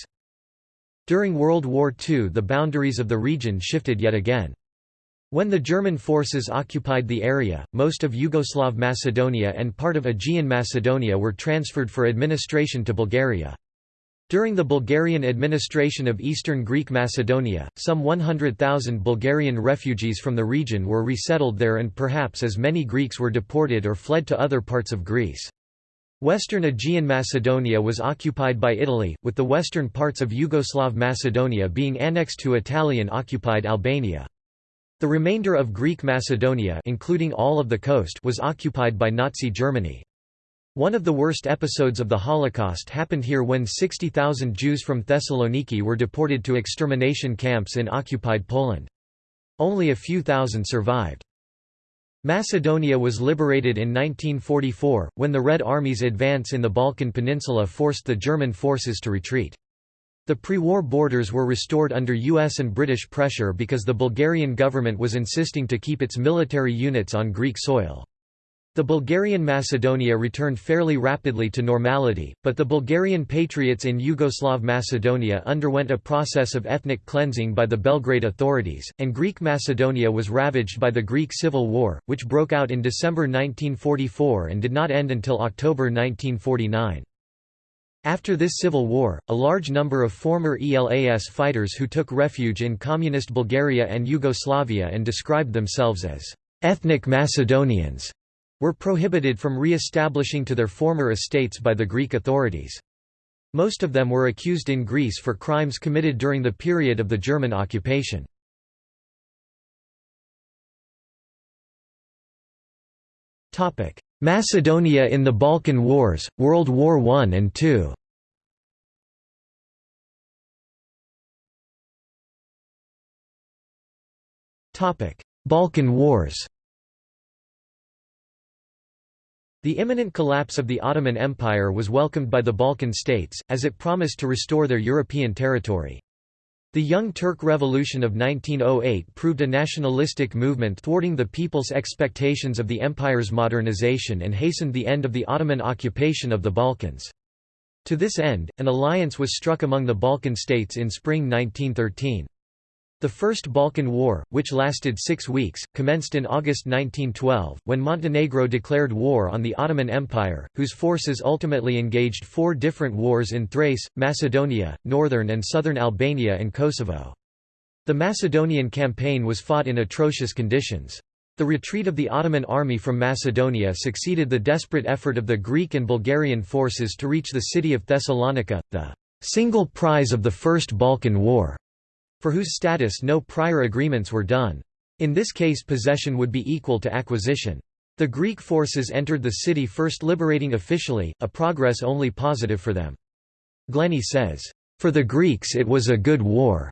During World War II the boundaries of the region shifted yet again. When the German forces occupied the area, most of Yugoslav Macedonia and part of Aegean Macedonia were transferred for administration to Bulgaria. During the Bulgarian administration of eastern Greek Macedonia, some 100,000 Bulgarian refugees from the region were resettled there and perhaps as many Greeks were deported or fled to other parts of Greece. Western Aegean Macedonia was occupied by Italy, with the western parts of Yugoslav Macedonia being annexed to Italian-occupied Albania. The remainder of Greek Macedonia including all of the coast was occupied by Nazi Germany. One of the worst episodes of the Holocaust happened here when 60,000 Jews from Thessaloniki were deported to extermination camps in occupied Poland. Only a few thousand survived. Macedonia was liberated in 1944, when the Red Army's advance in the Balkan Peninsula forced the German forces to retreat. The pre-war borders were restored under US and British pressure because the Bulgarian government was insisting to keep its military units on Greek soil. The Bulgarian Macedonia returned fairly rapidly to normality, but the Bulgarian patriots in Yugoslav Macedonia underwent a process of ethnic cleansing by the Belgrade authorities, and Greek Macedonia was ravaged by the Greek Civil War, which broke out in December 1944 and did not end until October 1949. After this civil war, a large number of former ELAS fighters who took refuge in communist Bulgaria and Yugoslavia and described themselves as ethnic Macedonians were prohibited from re-establishing to their former estates by the Greek authorities. Most of them were accused in Greece for crimes committed during the period of the German occupation. Macedonia in the Balkan Wars, World War I and II Balkan Wars The imminent collapse of the Ottoman Empire was welcomed by the Balkan states, as it promised to restore their European territory. The Young Turk Revolution of 1908 proved a nationalistic movement thwarting the people's expectations of the empire's modernization and hastened the end of the Ottoman occupation of the Balkans. To this end, an alliance was struck among the Balkan states in spring 1913. The First Balkan War, which lasted six weeks, commenced in August 1912, when Montenegro declared war on the Ottoman Empire, whose forces ultimately engaged four different wars in Thrace, Macedonia, northern and southern Albania and Kosovo. The Macedonian campaign was fought in atrocious conditions. The retreat of the Ottoman army from Macedonia succeeded the desperate effort of the Greek and Bulgarian forces to reach the city of Thessalonica, the single prize of the First Balkan War for whose status no prior agreements were done. In this case possession would be equal to acquisition. The Greek forces entered the city first liberating officially, a progress only positive for them. Glenny says, "...for the Greeks it was a good war."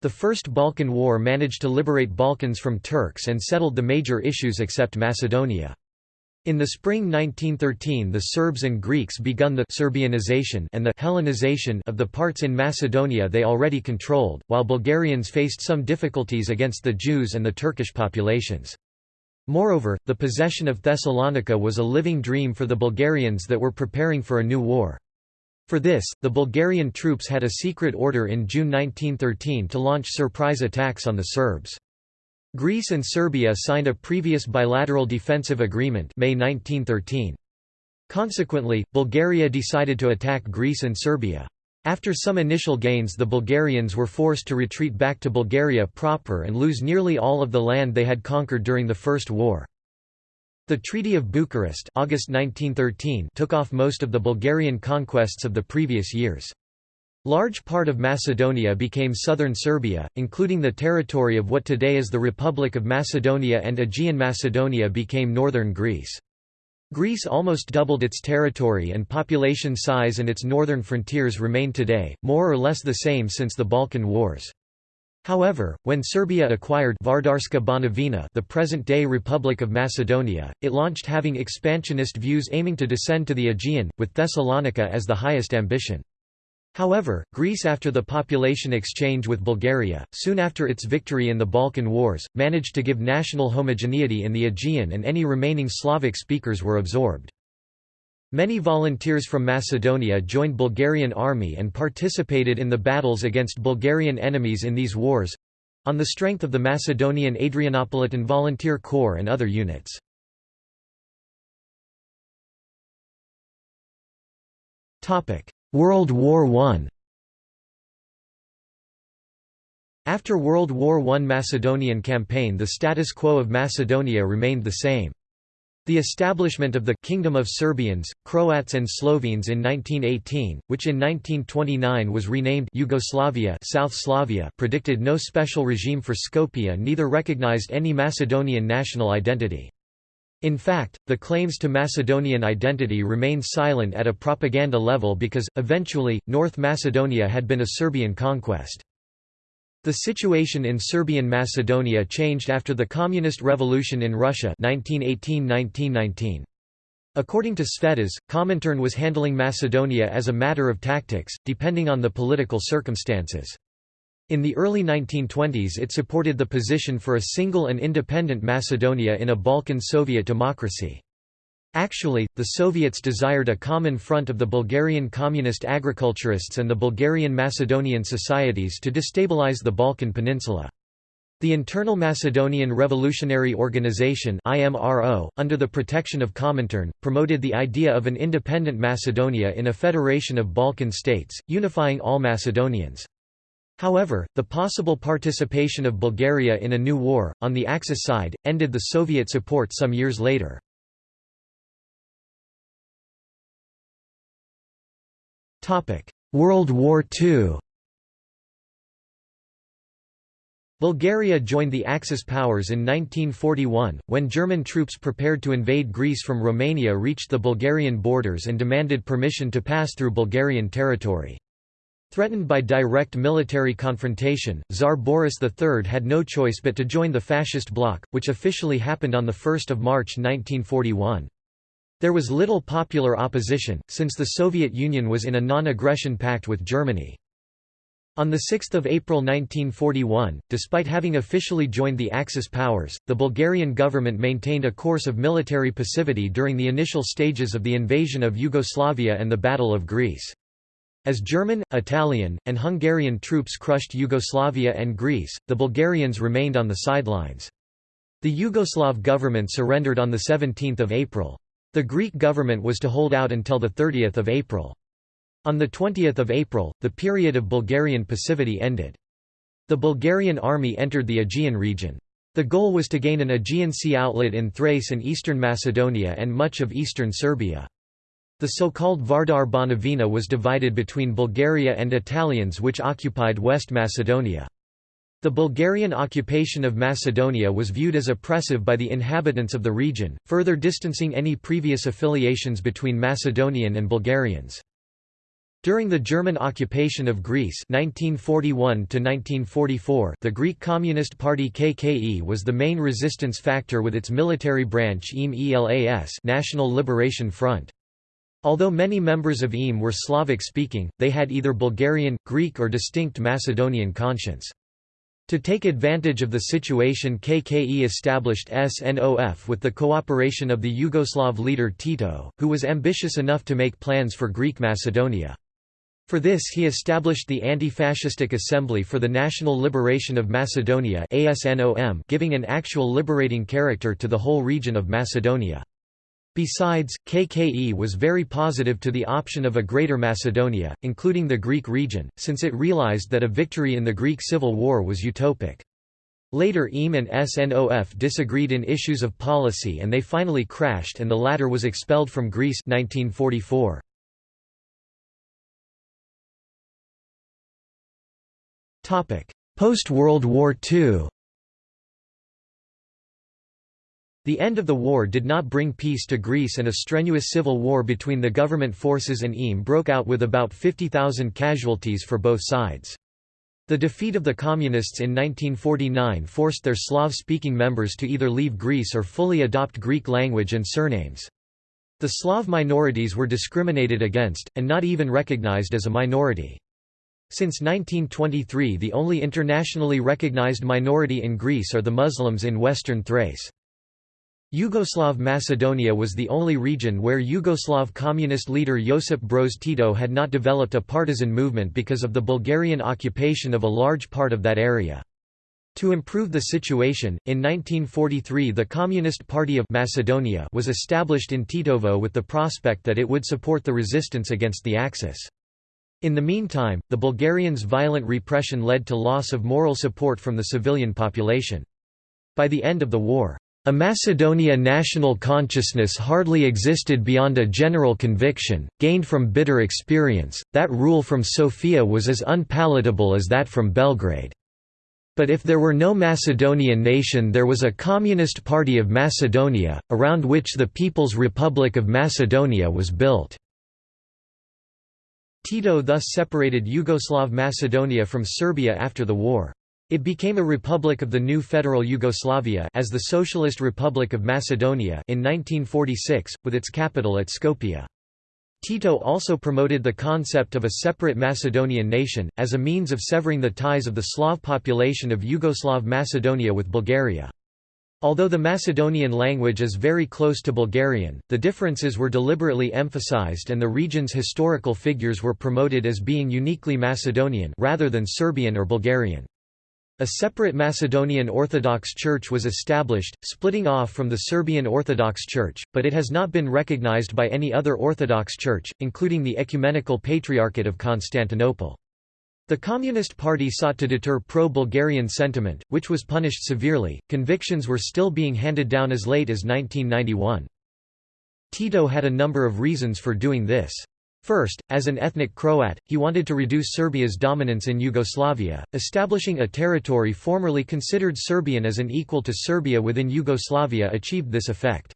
The First Balkan War managed to liberate Balkans from Turks and settled the major issues except Macedonia. In the spring 1913 the Serbs and Greeks begun the Serbianization and the Hellenization of the parts in Macedonia they already controlled, while Bulgarians faced some difficulties against the Jews and the Turkish populations. Moreover, the possession of Thessalonica was a living dream for the Bulgarians that were preparing for a new war. For this, the Bulgarian troops had a secret order in June 1913 to launch surprise attacks on the Serbs. Greece and Serbia signed a previous bilateral defensive agreement May 1913. Consequently, Bulgaria decided to attack Greece and Serbia. After some initial gains the Bulgarians were forced to retreat back to Bulgaria proper and lose nearly all of the land they had conquered during the First War. The Treaty of Bucharest August 1913 took off most of the Bulgarian conquests of the previous years. Large part of Macedonia became southern Serbia, including the territory of what today is the Republic of Macedonia and Aegean Macedonia became northern Greece. Greece almost doubled its territory and population size and its northern frontiers remain today, more or less the same since the Balkan Wars. However, when Serbia acquired Vardarska Banovina the present-day Republic of Macedonia, it launched having expansionist views aiming to descend to the Aegean, with Thessalonica as the highest ambition. However, Greece after the population exchange with Bulgaria, soon after its victory in the Balkan Wars, managed to give national homogeneity in the Aegean and any remaining Slavic speakers were absorbed. Many volunteers from Macedonia joined Bulgarian army and participated in the battles against Bulgarian enemies in these wars—on the strength of the Macedonian Adrianopolitan Volunteer Corps and other units. World War I After World War I Macedonian campaign the status quo of Macedonia remained the same. The establishment of the Kingdom of Serbians, Croats and Slovenes in 1918, which in 1929 was renamed Yugoslavia South Slavia predicted no special regime for Skopje neither recognized any Macedonian national identity. In fact, the claims to Macedonian identity remained silent at a propaganda level because, eventually, North Macedonia had been a Serbian conquest. The situation in Serbian Macedonia changed after the Communist Revolution in Russia 1918–1919. According to Tsvetas, Comintern was handling Macedonia as a matter of tactics, depending on the political circumstances. In the early 1920s it supported the position for a single and independent Macedonia in a Balkan Soviet democracy. Actually, the Soviets desired a common front of the Bulgarian communist agriculturists and the Bulgarian Macedonian societies to destabilize the Balkan Peninsula. The Internal Macedonian Revolutionary Organization IMRO, under the protection of Comintern, promoted the idea of an independent Macedonia in a federation of Balkan states, unifying all Macedonians. However, the possible participation of Bulgaria in a new war, on the Axis side, ended the Soviet support some years later. World War II Bulgaria joined the Axis powers in 1941, when German troops prepared to invade Greece from Romania reached the Bulgarian borders and demanded permission to pass through Bulgarian territory. Threatened by direct military confrontation, Tsar Boris III had no choice but to join the fascist bloc, which officially happened on 1 March 1941. There was little popular opposition, since the Soviet Union was in a non-aggression pact with Germany. On 6 April 1941, despite having officially joined the Axis powers, the Bulgarian government maintained a course of military passivity during the initial stages of the invasion of Yugoslavia and the Battle of Greece. As German, Italian, and Hungarian troops crushed Yugoslavia and Greece, the Bulgarians remained on the sidelines. The Yugoslav government surrendered on 17 April. The Greek government was to hold out until 30 April. On 20 April, the period of Bulgarian passivity ended. The Bulgarian army entered the Aegean region. The goal was to gain an Aegean Sea outlet in Thrace and eastern Macedonia and much of eastern Serbia. The so-called Vardar Banovina was divided between Bulgaria and Italians which occupied West Macedonia. The Bulgarian occupation of Macedonia was viewed as oppressive by the inhabitants of the region, further distancing any previous affiliations between Macedonian and Bulgarians. During the German occupation of Greece 1941 the Greek Communist Party KKE was the main resistance factor with its military branch EAM ELAS National Liberation Front. Although many members of EAM were Slavic-speaking, they had either Bulgarian, Greek or distinct Macedonian conscience. To take advantage of the situation KKE established SNOF with the cooperation of the Yugoslav leader Tito, who was ambitious enough to make plans for Greek Macedonia. For this he established the Anti-Fascistic Assembly for the National Liberation of Macedonia giving an actual liberating character to the whole region of Macedonia. Besides, KKE was very positive to the option of a Greater Macedonia, including the Greek region, since it realized that a victory in the Greek Civil War was utopic. Later EAM and SNOF disagreed in issues of policy and they finally crashed and the latter was expelled from Greece 1944. Post-World War II The end of the war did not bring peace to Greece and a strenuous civil war between the government forces and EAM broke out with about 50,000 casualties for both sides. The defeat of the Communists in 1949 forced their Slav-speaking members to either leave Greece or fully adopt Greek language and surnames. The Slav minorities were discriminated against, and not even recognized as a minority. Since 1923 the only internationally recognized minority in Greece are the Muslims in western Thrace. Yugoslav Macedonia was the only region where Yugoslav communist leader Josip Broz Tito had not developed a partisan movement because of the Bulgarian occupation of a large part of that area. To improve the situation, in 1943 the Communist Party of Macedonia was established in Tetovo with the prospect that it would support the resistance against the Axis. In the meantime, the Bulgarians' violent repression led to loss of moral support from the civilian population. By the end of the war, a Macedonia national consciousness hardly existed beyond a general conviction, gained from bitter experience, that rule from Sofia was as unpalatable as that from Belgrade. But if there were no Macedonian nation there was a Communist Party of Macedonia, around which the People's Republic of Macedonia was built. Tito thus separated Yugoslav Macedonia from Serbia after the war. It became a republic of the new federal Yugoslavia as the Socialist Republic of Macedonia in 1946, with its capital at Skopje. Tito also promoted the concept of a separate Macedonian nation, as a means of severing the ties of the Slav population of Yugoslav Macedonia with Bulgaria. Although the Macedonian language is very close to Bulgarian, the differences were deliberately emphasized and the region's historical figures were promoted as being uniquely Macedonian rather than Serbian or Bulgarian. A separate Macedonian Orthodox Church was established, splitting off from the Serbian Orthodox Church, but it has not been recognized by any other Orthodox Church, including the Ecumenical Patriarchate of Constantinople. The Communist Party sought to deter pro-Bulgarian sentiment, which was punished severely. Convictions were still being handed down as late as 1991. Tito had a number of reasons for doing this. First, as an ethnic Croat, he wanted to reduce Serbia's dominance in Yugoslavia, establishing a territory formerly considered Serbian as an equal to Serbia within Yugoslavia achieved this effect.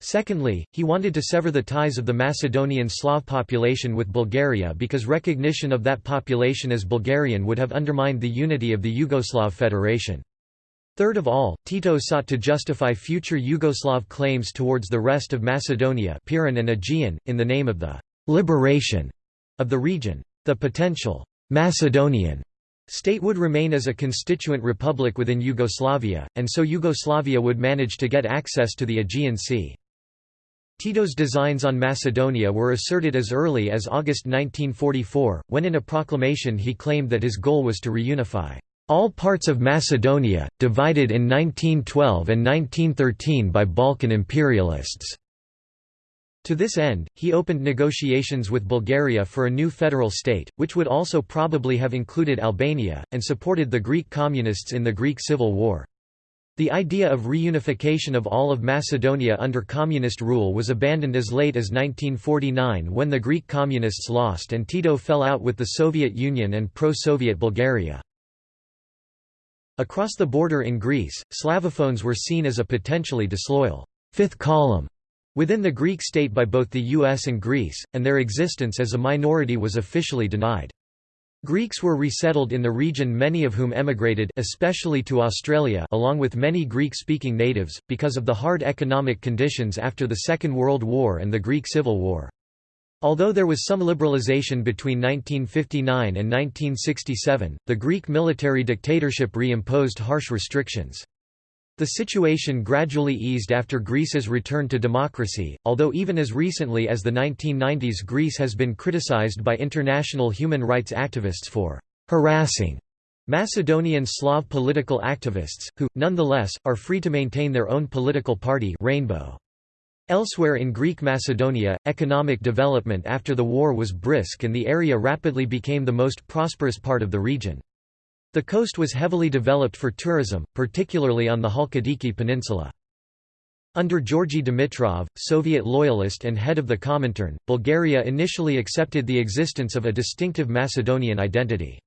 Secondly, he wanted to sever the ties of the Macedonian Slav population with Bulgaria because recognition of that population as Bulgarian would have undermined the unity of the Yugoslav Federation. Third of all, Tito sought to justify future Yugoslav claims towards the rest of Macedonia Pirin and Aegean, in the name of the «liberation» of the region. The potential «Macedonian» state would remain as a constituent republic within Yugoslavia, and so Yugoslavia would manage to get access to the Aegean Sea. Tito's designs on Macedonia were asserted as early as August 1944, when in a proclamation he claimed that his goal was to reunify all parts of Macedonia, divided in 1912 and 1913 by Balkan imperialists. To this end, he opened negotiations with Bulgaria for a new federal state, which would also probably have included Albania, and supported the Greek communists in the Greek Civil War. The idea of reunification of all of Macedonia under communist rule was abandoned as late as 1949 when the Greek communists lost and Tito fell out with the Soviet Union and pro-Soviet Bulgaria. Across the border in Greece, Slavophones were seen as a potentially disloyal fifth column, within the Greek state by both the US and Greece, and their existence as a minority was officially denied. Greeks were resettled in the region many of whom emigrated especially to Australia along with many Greek-speaking natives, because of the hard economic conditions after the Second World War and the Greek Civil War. Although there was some liberalization between 1959 and 1967, the Greek military dictatorship re-imposed harsh restrictions. The situation gradually eased after Greece's return to democracy, although even as recently as the 1990s Greece has been criticized by international human rights activists for «harassing» Macedonian Slav political activists, who, nonetheless, are free to maintain their own political party Rainbow. Elsewhere in Greek Macedonia, economic development after the war was brisk and the area rapidly became the most prosperous part of the region. The coast was heavily developed for tourism, particularly on the Halkidiki Peninsula. Under Georgy Dimitrov, Soviet loyalist and head of the Comintern, Bulgaria initially accepted the existence of a distinctive Macedonian identity.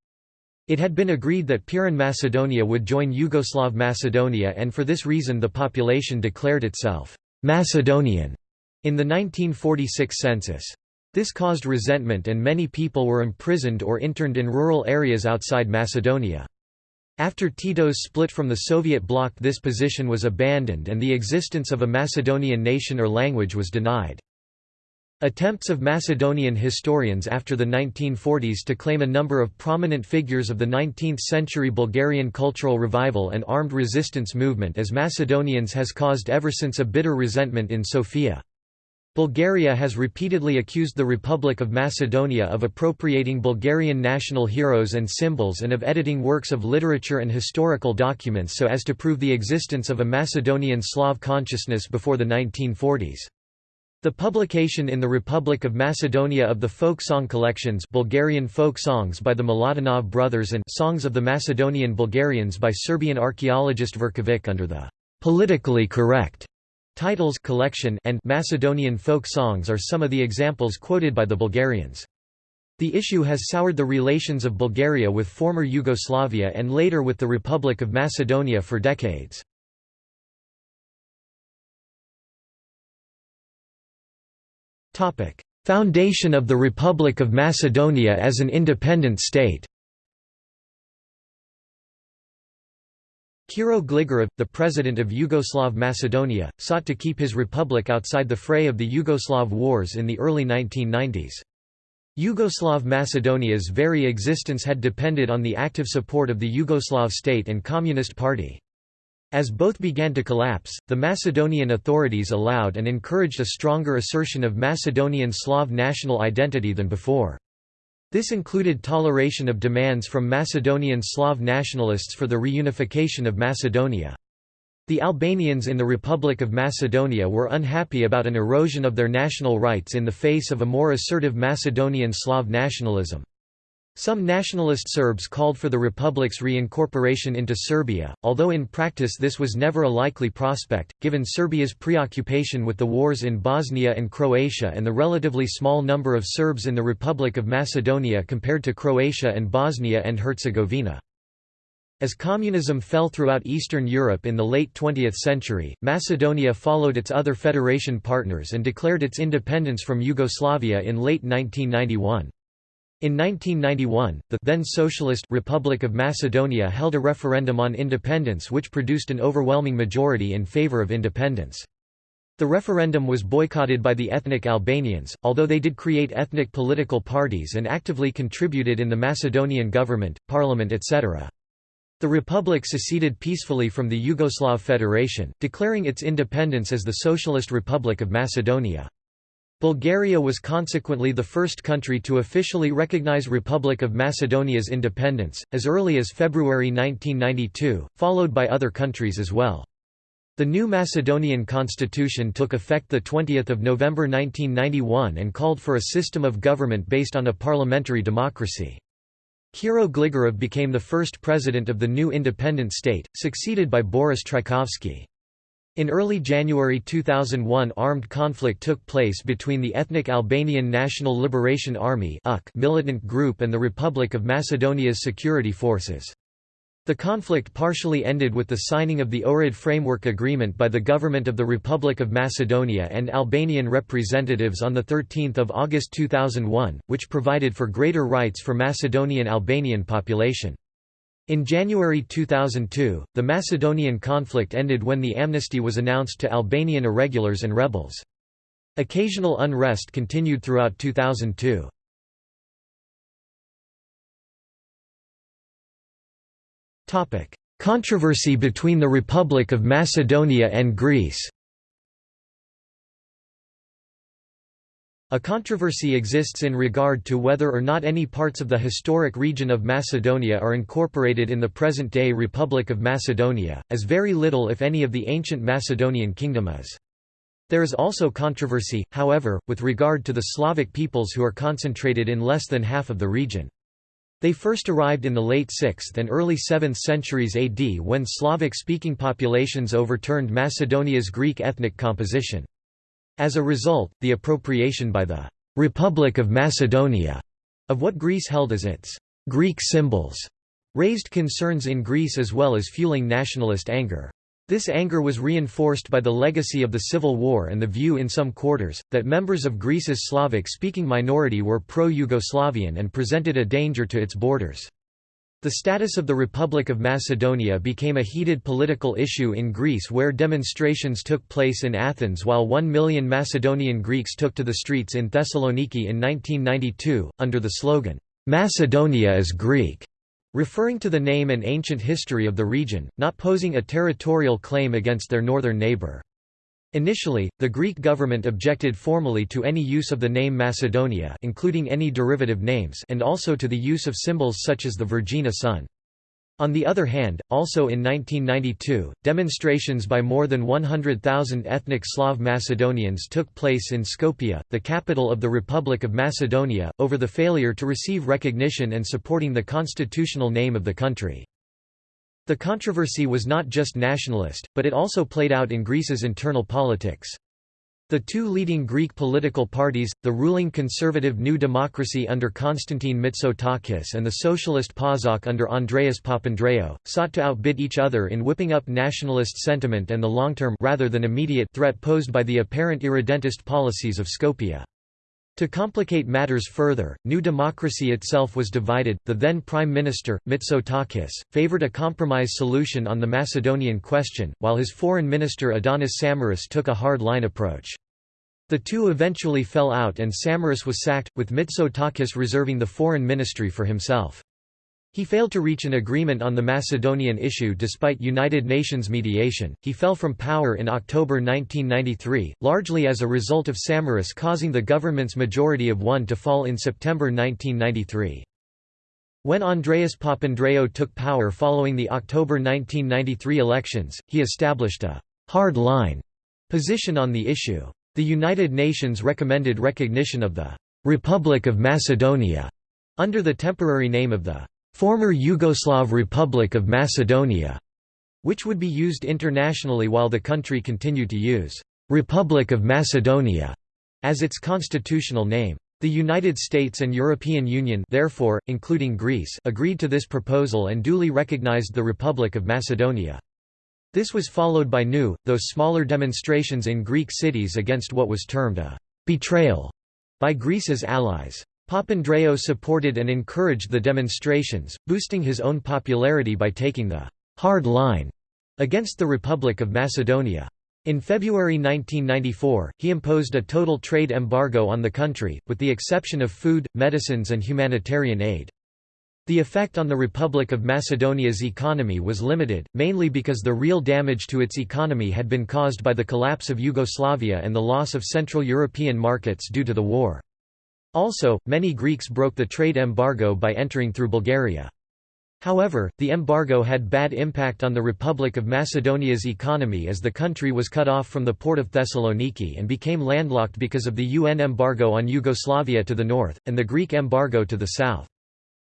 It had been agreed that Pirin Macedonia would join Yugoslav Macedonia and for this reason the population declared itself «Macedonian» in the 1946 census. This caused resentment and many people were imprisoned or interned in rural areas outside Macedonia. After Tito's split from the Soviet bloc this position was abandoned and the existence of a Macedonian nation or language was denied. Attempts of Macedonian historians after the 1940s to claim a number of prominent figures of the 19th-century Bulgarian cultural revival and armed resistance movement as Macedonians has caused ever since a bitter resentment in Sofia. Bulgaria has repeatedly accused the Republic of Macedonia of appropriating Bulgarian national heroes and symbols and of editing works of literature and historical documents so as to prove the existence of a Macedonian Slav consciousness before the 1940s. The publication in the Republic of Macedonia of the folk song collections Bulgarian folk songs by the Miladinov brothers and Songs of the Macedonian Bulgarians by Serbian archaeologist Verkovic under the politically correct Titles collection and Macedonian folk songs are some of the examples quoted by the Bulgarians. The issue has soured the relations of Bulgaria with former Yugoslavia and later with the Republic of Macedonia for decades. Foundation of the Republic of Macedonia as an independent state Kiro Gligorov, the president of Yugoslav Macedonia, sought to keep his republic outside the fray of the Yugoslav wars in the early 1990s. Yugoslav Macedonia's very existence had depended on the active support of the Yugoslav state and Communist Party. As both began to collapse, the Macedonian authorities allowed and encouraged a stronger assertion of Macedonian Slav national identity than before. This included toleration of demands from Macedonian Slav nationalists for the reunification of Macedonia. The Albanians in the Republic of Macedonia were unhappy about an erosion of their national rights in the face of a more assertive Macedonian Slav nationalism. Some nationalist Serbs called for the republic's reincorporation into Serbia, although in practice this was never a likely prospect, given Serbia's preoccupation with the wars in Bosnia and Croatia and the relatively small number of Serbs in the Republic of Macedonia compared to Croatia and Bosnia and Herzegovina. As communism fell throughout Eastern Europe in the late 20th century, Macedonia followed its other federation partners and declared its independence from Yugoslavia in late 1991. In 1991, the then Socialist Republic of Macedonia held a referendum on independence which produced an overwhelming majority in favor of independence. The referendum was boycotted by the ethnic Albanians, although they did create ethnic political parties and actively contributed in the Macedonian government, parliament etc. The republic seceded peacefully from the Yugoslav Federation, declaring its independence as the Socialist Republic of Macedonia. Bulgaria was consequently the first country to officially recognize Republic of Macedonia's independence, as early as February 1992, followed by other countries as well. The new Macedonian constitution took effect 20 November 1991 and called for a system of government based on a parliamentary democracy. Kiro Gligorov became the first president of the new independent state, succeeded by Boris Trajkovski. In early January 2001 armed conflict took place between the ethnic Albanian National Liberation Army militant group and the Republic of Macedonia's security forces. The conflict partially ended with the signing of the Ohrid Framework Agreement by the Government of the Republic of Macedonia and Albanian representatives on 13 August 2001, which provided for greater rights for Macedonian Albanian population. In January 2002, the Macedonian conflict ended when the amnesty was announced to Albanian irregulars and rebels. Occasional unrest continued throughout 2002. Controversy between the Republic of Macedonia and Greece A controversy exists in regard to whether or not any parts of the historic region of Macedonia are incorporated in the present-day Republic of Macedonia, as very little if any of the ancient Macedonian kingdom is. There is also controversy, however, with regard to the Slavic peoples who are concentrated in less than half of the region. They first arrived in the late 6th and early 7th centuries AD when Slavic-speaking populations overturned Macedonia's Greek ethnic composition. As a result, the appropriation by the «Republic of Macedonia» of what Greece held as its «Greek symbols» raised concerns in Greece as well as fueling nationalist anger. This anger was reinforced by the legacy of the Civil War and the view in some quarters, that members of Greece's Slavic-speaking minority were pro-Yugoslavian and presented a danger to its borders. The status of the Republic of Macedonia became a heated political issue in Greece where demonstrations took place in Athens while one million Macedonian Greeks took to the streets in Thessaloniki in 1992, under the slogan, "'Macedonia is Greek' referring to the name and ancient history of the region, not posing a territorial claim against their northern neighbor. Initially, the Greek government objected formally to any use of the name Macedonia including any derivative names and also to the use of symbols such as the Vergina sun. On the other hand, also in 1992, demonstrations by more than 100,000 ethnic Slav Macedonians took place in Skopje, the capital of the Republic of Macedonia, over the failure to receive recognition and supporting the constitutional name of the country. The controversy was not just nationalist, but it also played out in Greece's internal politics. The two leading Greek political parties, the ruling conservative New Democracy under Konstantin Mitsotakis and the socialist PASOK under Andreas Papandreou, sought to outbid each other in whipping up nationalist sentiment and the long-term rather than immediate threat posed by the apparent irredentist policies of Skopje. To complicate matters further, New Democracy itself was divided. The then Prime Minister, Mitsotakis, favored a compromise solution on the Macedonian question, while his Foreign Minister Antonis Samaras took a hard-line approach. The two eventually fell out and Samaras was sacked, with Mitsotakis reserving the foreign ministry for himself. He failed to reach an agreement on the Macedonian issue despite United Nations mediation. He fell from power in October 1993, largely as a result of Samaras causing the government's majority of one to fall in September 1993. When Andreas Papandreou took power following the October 1993 elections, he established a hard line position on the issue. The United Nations recommended recognition of the Republic of Macedonia under the temporary name of the former Yugoslav Republic of Macedonia, which would be used internationally while the country continued to use Republic of Macedonia as its constitutional name. The United States and European Union therefore, including Greece agreed to this proposal and duly recognized the Republic of Macedonia. This was followed by new, though smaller demonstrations in Greek cities against what was termed a «betrayal» by Greece's allies. Papandreou supported and encouraged the demonstrations, boosting his own popularity by taking the «hard line» against the Republic of Macedonia. In February 1994, he imposed a total trade embargo on the country, with the exception of food, medicines and humanitarian aid. The effect on the Republic of Macedonia's economy was limited, mainly because the real damage to its economy had been caused by the collapse of Yugoslavia and the loss of Central European markets due to the war. Also, many Greeks broke the trade embargo by entering through Bulgaria. However, the embargo had bad impact on the Republic of Macedonia's economy as the country was cut off from the port of Thessaloniki and became landlocked because of the UN embargo on Yugoslavia to the north, and the Greek embargo to the south.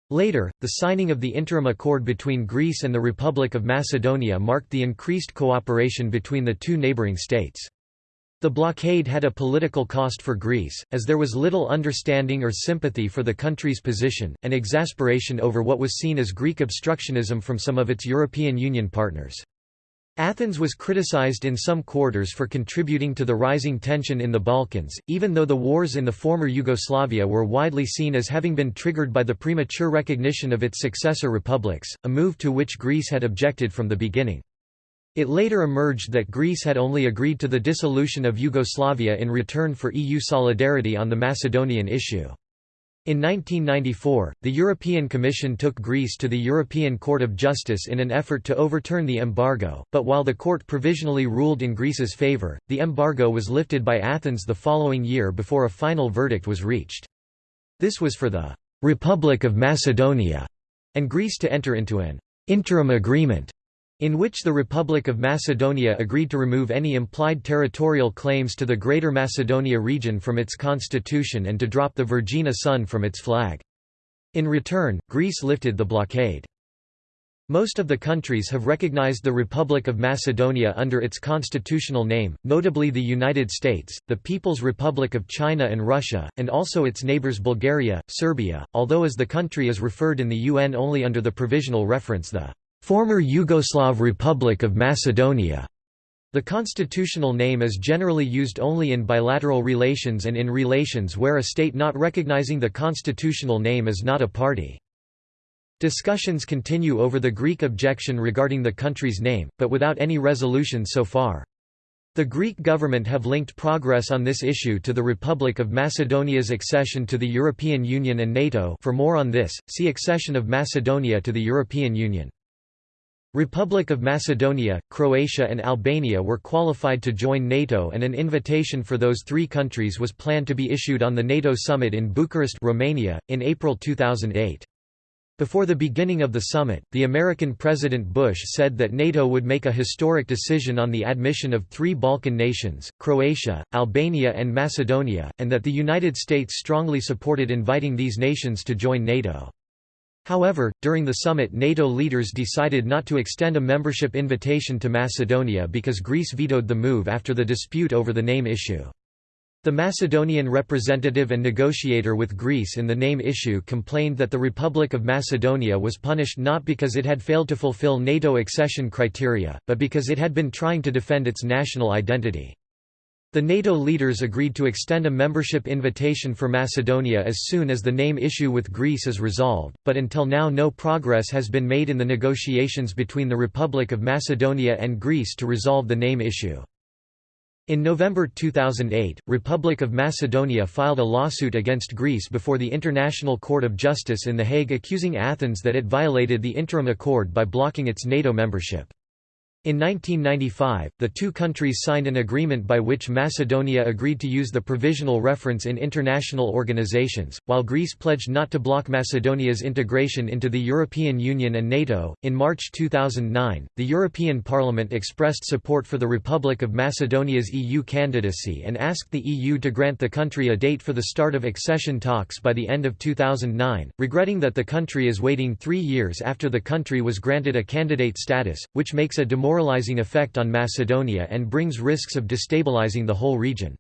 Later, the signing of the interim accord between Greece and the Republic of Macedonia marked the increased cooperation between the two neighbouring states. The blockade had a political cost for Greece, as there was little understanding or sympathy for the country's position, and exasperation over what was seen as Greek obstructionism from some of its European Union partners. Athens was criticized in some quarters for contributing to the rising tension in the Balkans, even though the wars in the former Yugoslavia were widely seen as having been triggered by the premature recognition of its successor republics, a move to which Greece had objected from the beginning. It later emerged that Greece had only agreed to the dissolution of Yugoslavia in return for EU solidarity on the Macedonian issue. In 1994, the European Commission took Greece to the European Court of Justice in an effort to overturn the embargo, but while the court provisionally ruled in Greece's favour, the embargo was lifted by Athens the following year before a final verdict was reached. This was for the «Republic of Macedonia» and Greece to enter into an «interim agreement» in which the Republic of Macedonia agreed to remove any implied territorial claims to the Greater Macedonia region from its constitution and to drop the Vergina sun from its flag. In return, Greece lifted the blockade. Most of the countries have recognized the Republic of Macedonia under its constitutional name, notably the United States, the People's Republic of China and Russia, and also its neighbors Bulgaria, Serbia, although as the country is referred in the UN only under the provisional reference the Former Yugoslav Republic of Macedonia. The constitutional name is generally used only in bilateral relations and in relations where a state not recognizing the constitutional name is not a party. Discussions continue over the Greek objection regarding the country's name, but without any resolution so far. The Greek government have linked progress on this issue to the Republic of Macedonia's accession to the European Union and NATO for more on this, see accession of Macedonia to the European Union. Republic of Macedonia, Croatia and Albania were qualified to join NATO and an invitation for those three countries was planned to be issued on the NATO summit in Bucharest Romania, in April 2008. Before the beginning of the summit, the American President Bush said that NATO would make a historic decision on the admission of three Balkan nations, Croatia, Albania and Macedonia, and that the United States strongly supported inviting these nations to join NATO. However, during the summit NATO leaders decided not to extend a membership invitation to Macedonia because Greece vetoed the move after the dispute over the name issue. The Macedonian representative and negotiator with Greece in the name issue complained that the Republic of Macedonia was punished not because it had failed to fulfill NATO accession criteria, but because it had been trying to defend its national identity. The NATO leaders agreed to extend a membership invitation for Macedonia as soon as the name issue with Greece is resolved, but until now no progress has been made in the negotiations between the Republic of Macedonia and Greece to resolve the name issue. In November 2008, Republic of Macedonia filed a lawsuit against Greece before the International Court of Justice in The Hague accusing Athens that it violated the interim accord by blocking its NATO membership. In 1995, the two countries signed an agreement by which Macedonia agreed to use the provisional reference in international organizations, while Greece pledged not to block Macedonia's integration into the European Union and NATO. In March 2009, the European Parliament expressed support for the Republic of Macedonia's EU candidacy and asked the EU to grant the country a date for the start of accession talks by the end of 2009, regretting that the country is waiting three years after the country was granted a candidate status, which makes a demoralizing demoralizing effect on Macedonia and brings risks of destabilizing the whole region.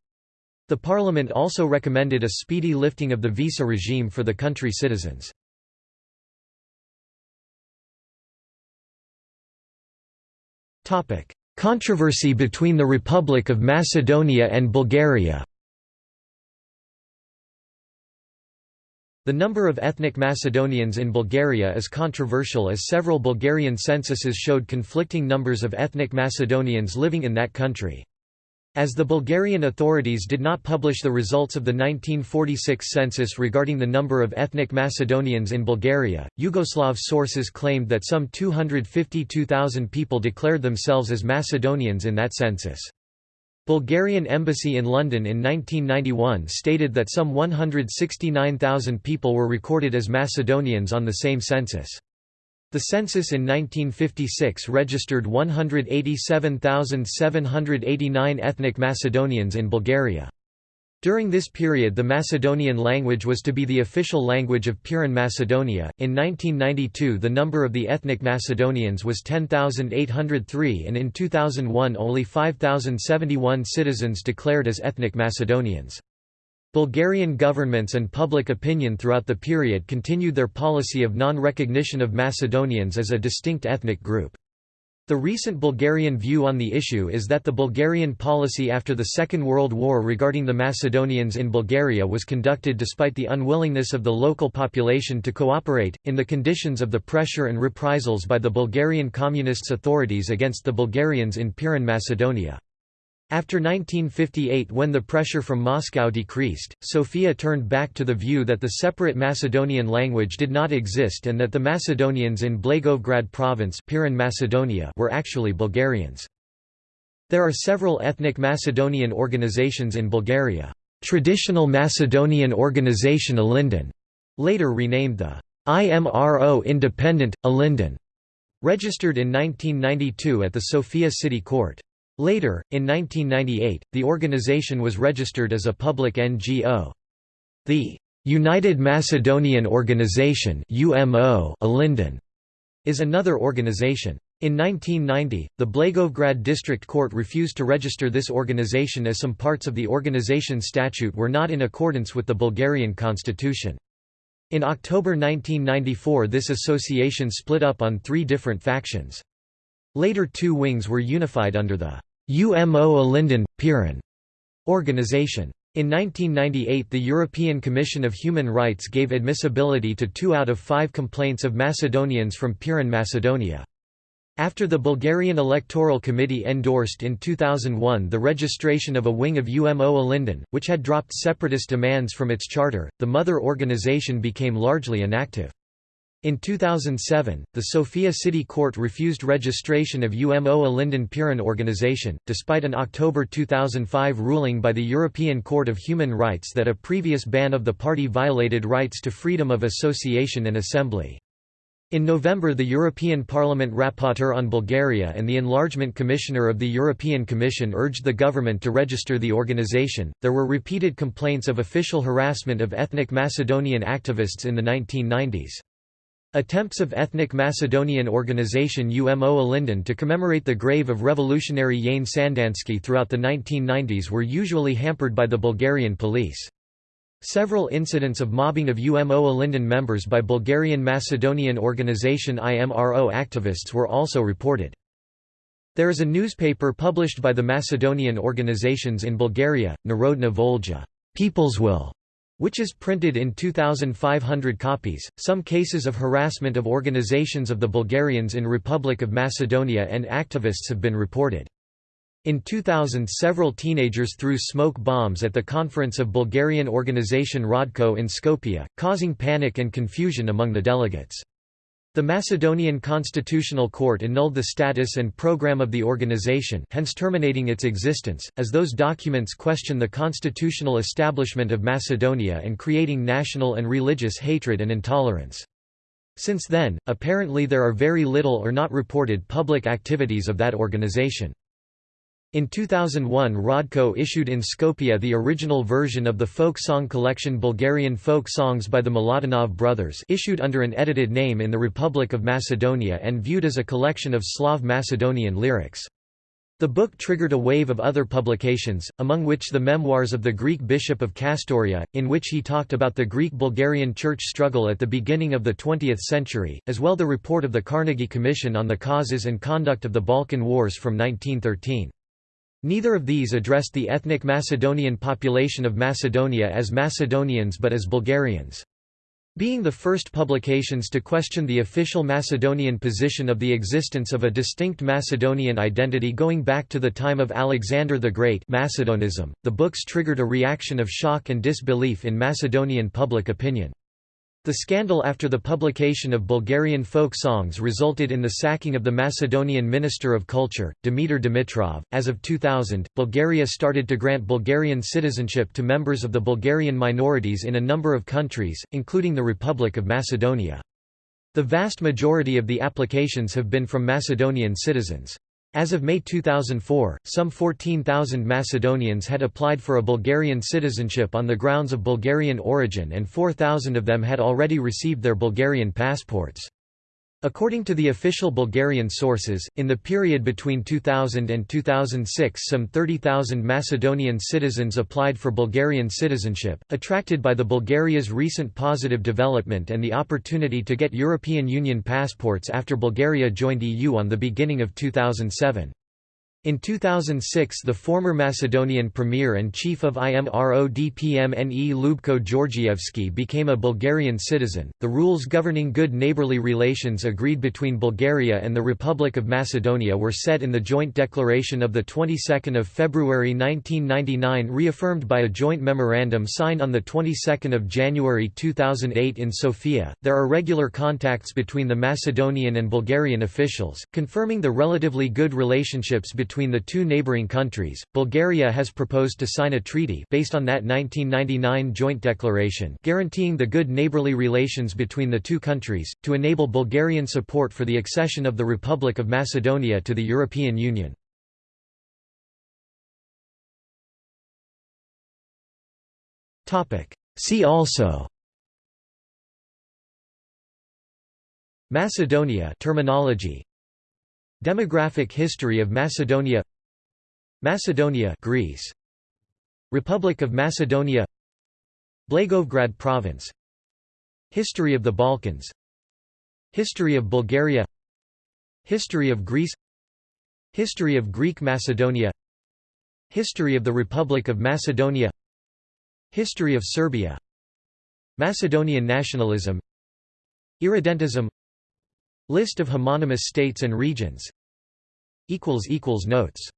The parliament also recommended a speedy lifting of the visa regime for the country citizens. Controversy between the Republic of Macedonia and Bulgaria The number of ethnic Macedonians in Bulgaria is controversial as several Bulgarian censuses showed conflicting numbers of ethnic Macedonians living in that country. As the Bulgarian authorities did not publish the results of the 1946 census regarding the number of ethnic Macedonians in Bulgaria, Yugoslav sources claimed that some 252,000 people declared themselves as Macedonians in that census. Bulgarian embassy in London in 1991 stated that some 169,000 people were recorded as Macedonians on the same census. The census in 1956 registered 187,789 ethnic Macedonians in Bulgaria. During this period the Macedonian language was to be the official language of Pirin Macedonia. In 1992 the number of the ethnic Macedonians was 10,803 and in 2001 only 5,071 citizens declared as ethnic Macedonians. Bulgarian governments and public opinion throughout the period continued their policy of non-recognition of Macedonians as a distinct ethnic group. The recent Bulgarian view on the issue is that the Bulgarian policy after the Second World War regarding the Macedonians in Bulgaria was conducted despite the unwillingness of the local population to cooperate, in the conditions of the pressure and reprisals by the Bulgarian Communists authorities against the Bulgarians in Pirin Macedonia. After 1958 when the pressure from Moscow decreased, Sofia turned back to the view that the separate Macedonian language did not exist and that the Macedonians in Blagoevgrad province Pirin Macedonia were actually Bulgarians. There are several ethnic Macedonian organizations in Bulgaria. Traditional Macedonian Organization Ilinden, later renamed the IMRO Independent, Ilinden, registered in 1992 at the Sofia City Court. Later, in 1998, the organization was registered as a public NGO. The United Macedonian Organization UMO is another organization. In 1990, the Blagoevgrad District Court refused to register this organization as some parts of the organization statute were not in accordance with the Bulgarian constitution. In October 1994 this association split up on three different factions. Later two wings were unified under the UMO Ilinden, Pirin organization. In 1998 the European Commission of Human Rights gave admissibility to two out of five complaints of Macedonians from Pirin Macedonia. After the Bulgarian Electoral Committee endorsed in 2001 the registration of a wing of UMO Ilinden, which had dropped separatist demands from its charter, the mother organization became largely inactive. In 2007, the Sofia City Court refused registration of UMO Ilinden Pirin organization, despite an October 2005 ruling by the European Court of Human Rights that a previous ban of the party violated rights to freedom of association and assembly. In November the European Parliament Rapporteur on Bulgaria and the Enlargement Commissioner of the European Commission urged the government to register the organization. There were repeated complaints of official harassment of ethnic Macedonian activists in the 1990s. Attempts of ethnic Macedonian organization UMO Ilinden to commemorate the grave of revolutionary Yane Sandanski throughout the 1990s were usually hampered by the Bulgarian police. Several incidents of mobbing of UMO Ilinden members by Bulgarian Macedonian organization IMRO activists were also reported. There is a newspaper published by the Macedonian organizations in Bulgaria, Narodna Volja People's Will, which is printed in 2,500 copies. Some cases of harassment of organizations of the Bulgarians in Republic of Macedonia and activists have been reported. In 2000 several teenagers threw smoke bombs at the conference of Bulgarian organization Radko in Skopje, causing panic and confusion among the delegates. The Macedonian Constitutional Court annulled the status and program of the organization hence terminating its existence, as those documents question the constitutional establishment of Macedonia and creating national and religious hatred and intolerance. Since then, apparently there are very little or not reported public activities of that organization. In 2001 Radko issued in Skopje the original version of the folk song collection Bulgarian Folk Songs by the Miladinov brothers issued under an edited name in the Republic of Macedonia and viewed as a collection of Slav Macedonian lyrics. The book triggered a wave of other publications, among which the memoirs of the Greek bishop of Castoria, in which he talked about the Greek-Bulgarian church struggle at the beginning of the 20th century, as well the report of the Carnegie Commission on the causes and conduct of the Balkan Wars from 1913. Neither of these addressed the ethnic Macedonian population of Macedonia as Macedonians but as Bulgarians. Being the first publications to question the official Macedonian position of the existence of a distinct Macedonian identity going back to the time of Alexander the Great Macedonism, the books triggered a reaction of shock and disbelief in Macedonian public opinion. The scandal after the publication of Bulgarian folk songs resulted in the sacking of the Macedonian Minister of Culture, Dimitar Dimitrov. As of 2000, Bulgaria started to grant Bulgarian citizenship to members of the Bulgarian minorities in a number of countries, including the Republic of Macedonia. The vast majority of the applications have been from Macedonian citizens. As of May 2004, some 14,000 Macedonians had applied for a Bulgarian citizenship on the grounds of Bulgarian origin and 4,000 of them had already received their Bulgarian passports. According to the official Bulgarian sources, in the period between 2000 and 2006 some 30,000 Macedonian citizens applied for Bulgarian citizenship, attracted by the Bulgaria's recent positive development and the opportunity to get European Union passports after Bulgaria joined EU on the beginning of 2007. In 2006 the former Macedonian premier and chief of IMRODPMNE Lubko Georgievski became a Bulgarian citizen. The rules governing good neighborly relations agreed between Bulgaria and the Republic of Macedonia were set in the joint declaration of the 22nd of February 1999 reaffirmed by a joint memorandum signed on the 22nd of January 2008 in Sofia. There are regular contacts between the Macedonian and Bulgarian officials, confirming the relatively good relationships between between the two neighboring countries. Bulgaria has proposed to sign a treaty based on that 1999 joint declaration guaranteeing the good neighborly relations between the two countries, to enable Bulgarian support for the accession of the Republic of Macedonia to the European Union. Topic: See also Macedonia terminology Demographic history of Macedonia Macedonia Greece. Republic of Macedonia Blagoevgrad province. History of the Balkans. History of Bulgaria. History of Greece. History of Greek Macedonia. History of the Republic of Macedonia. History of Serbia. Macedonian nationalism. Irredentism List of homonymous states and regions. Notes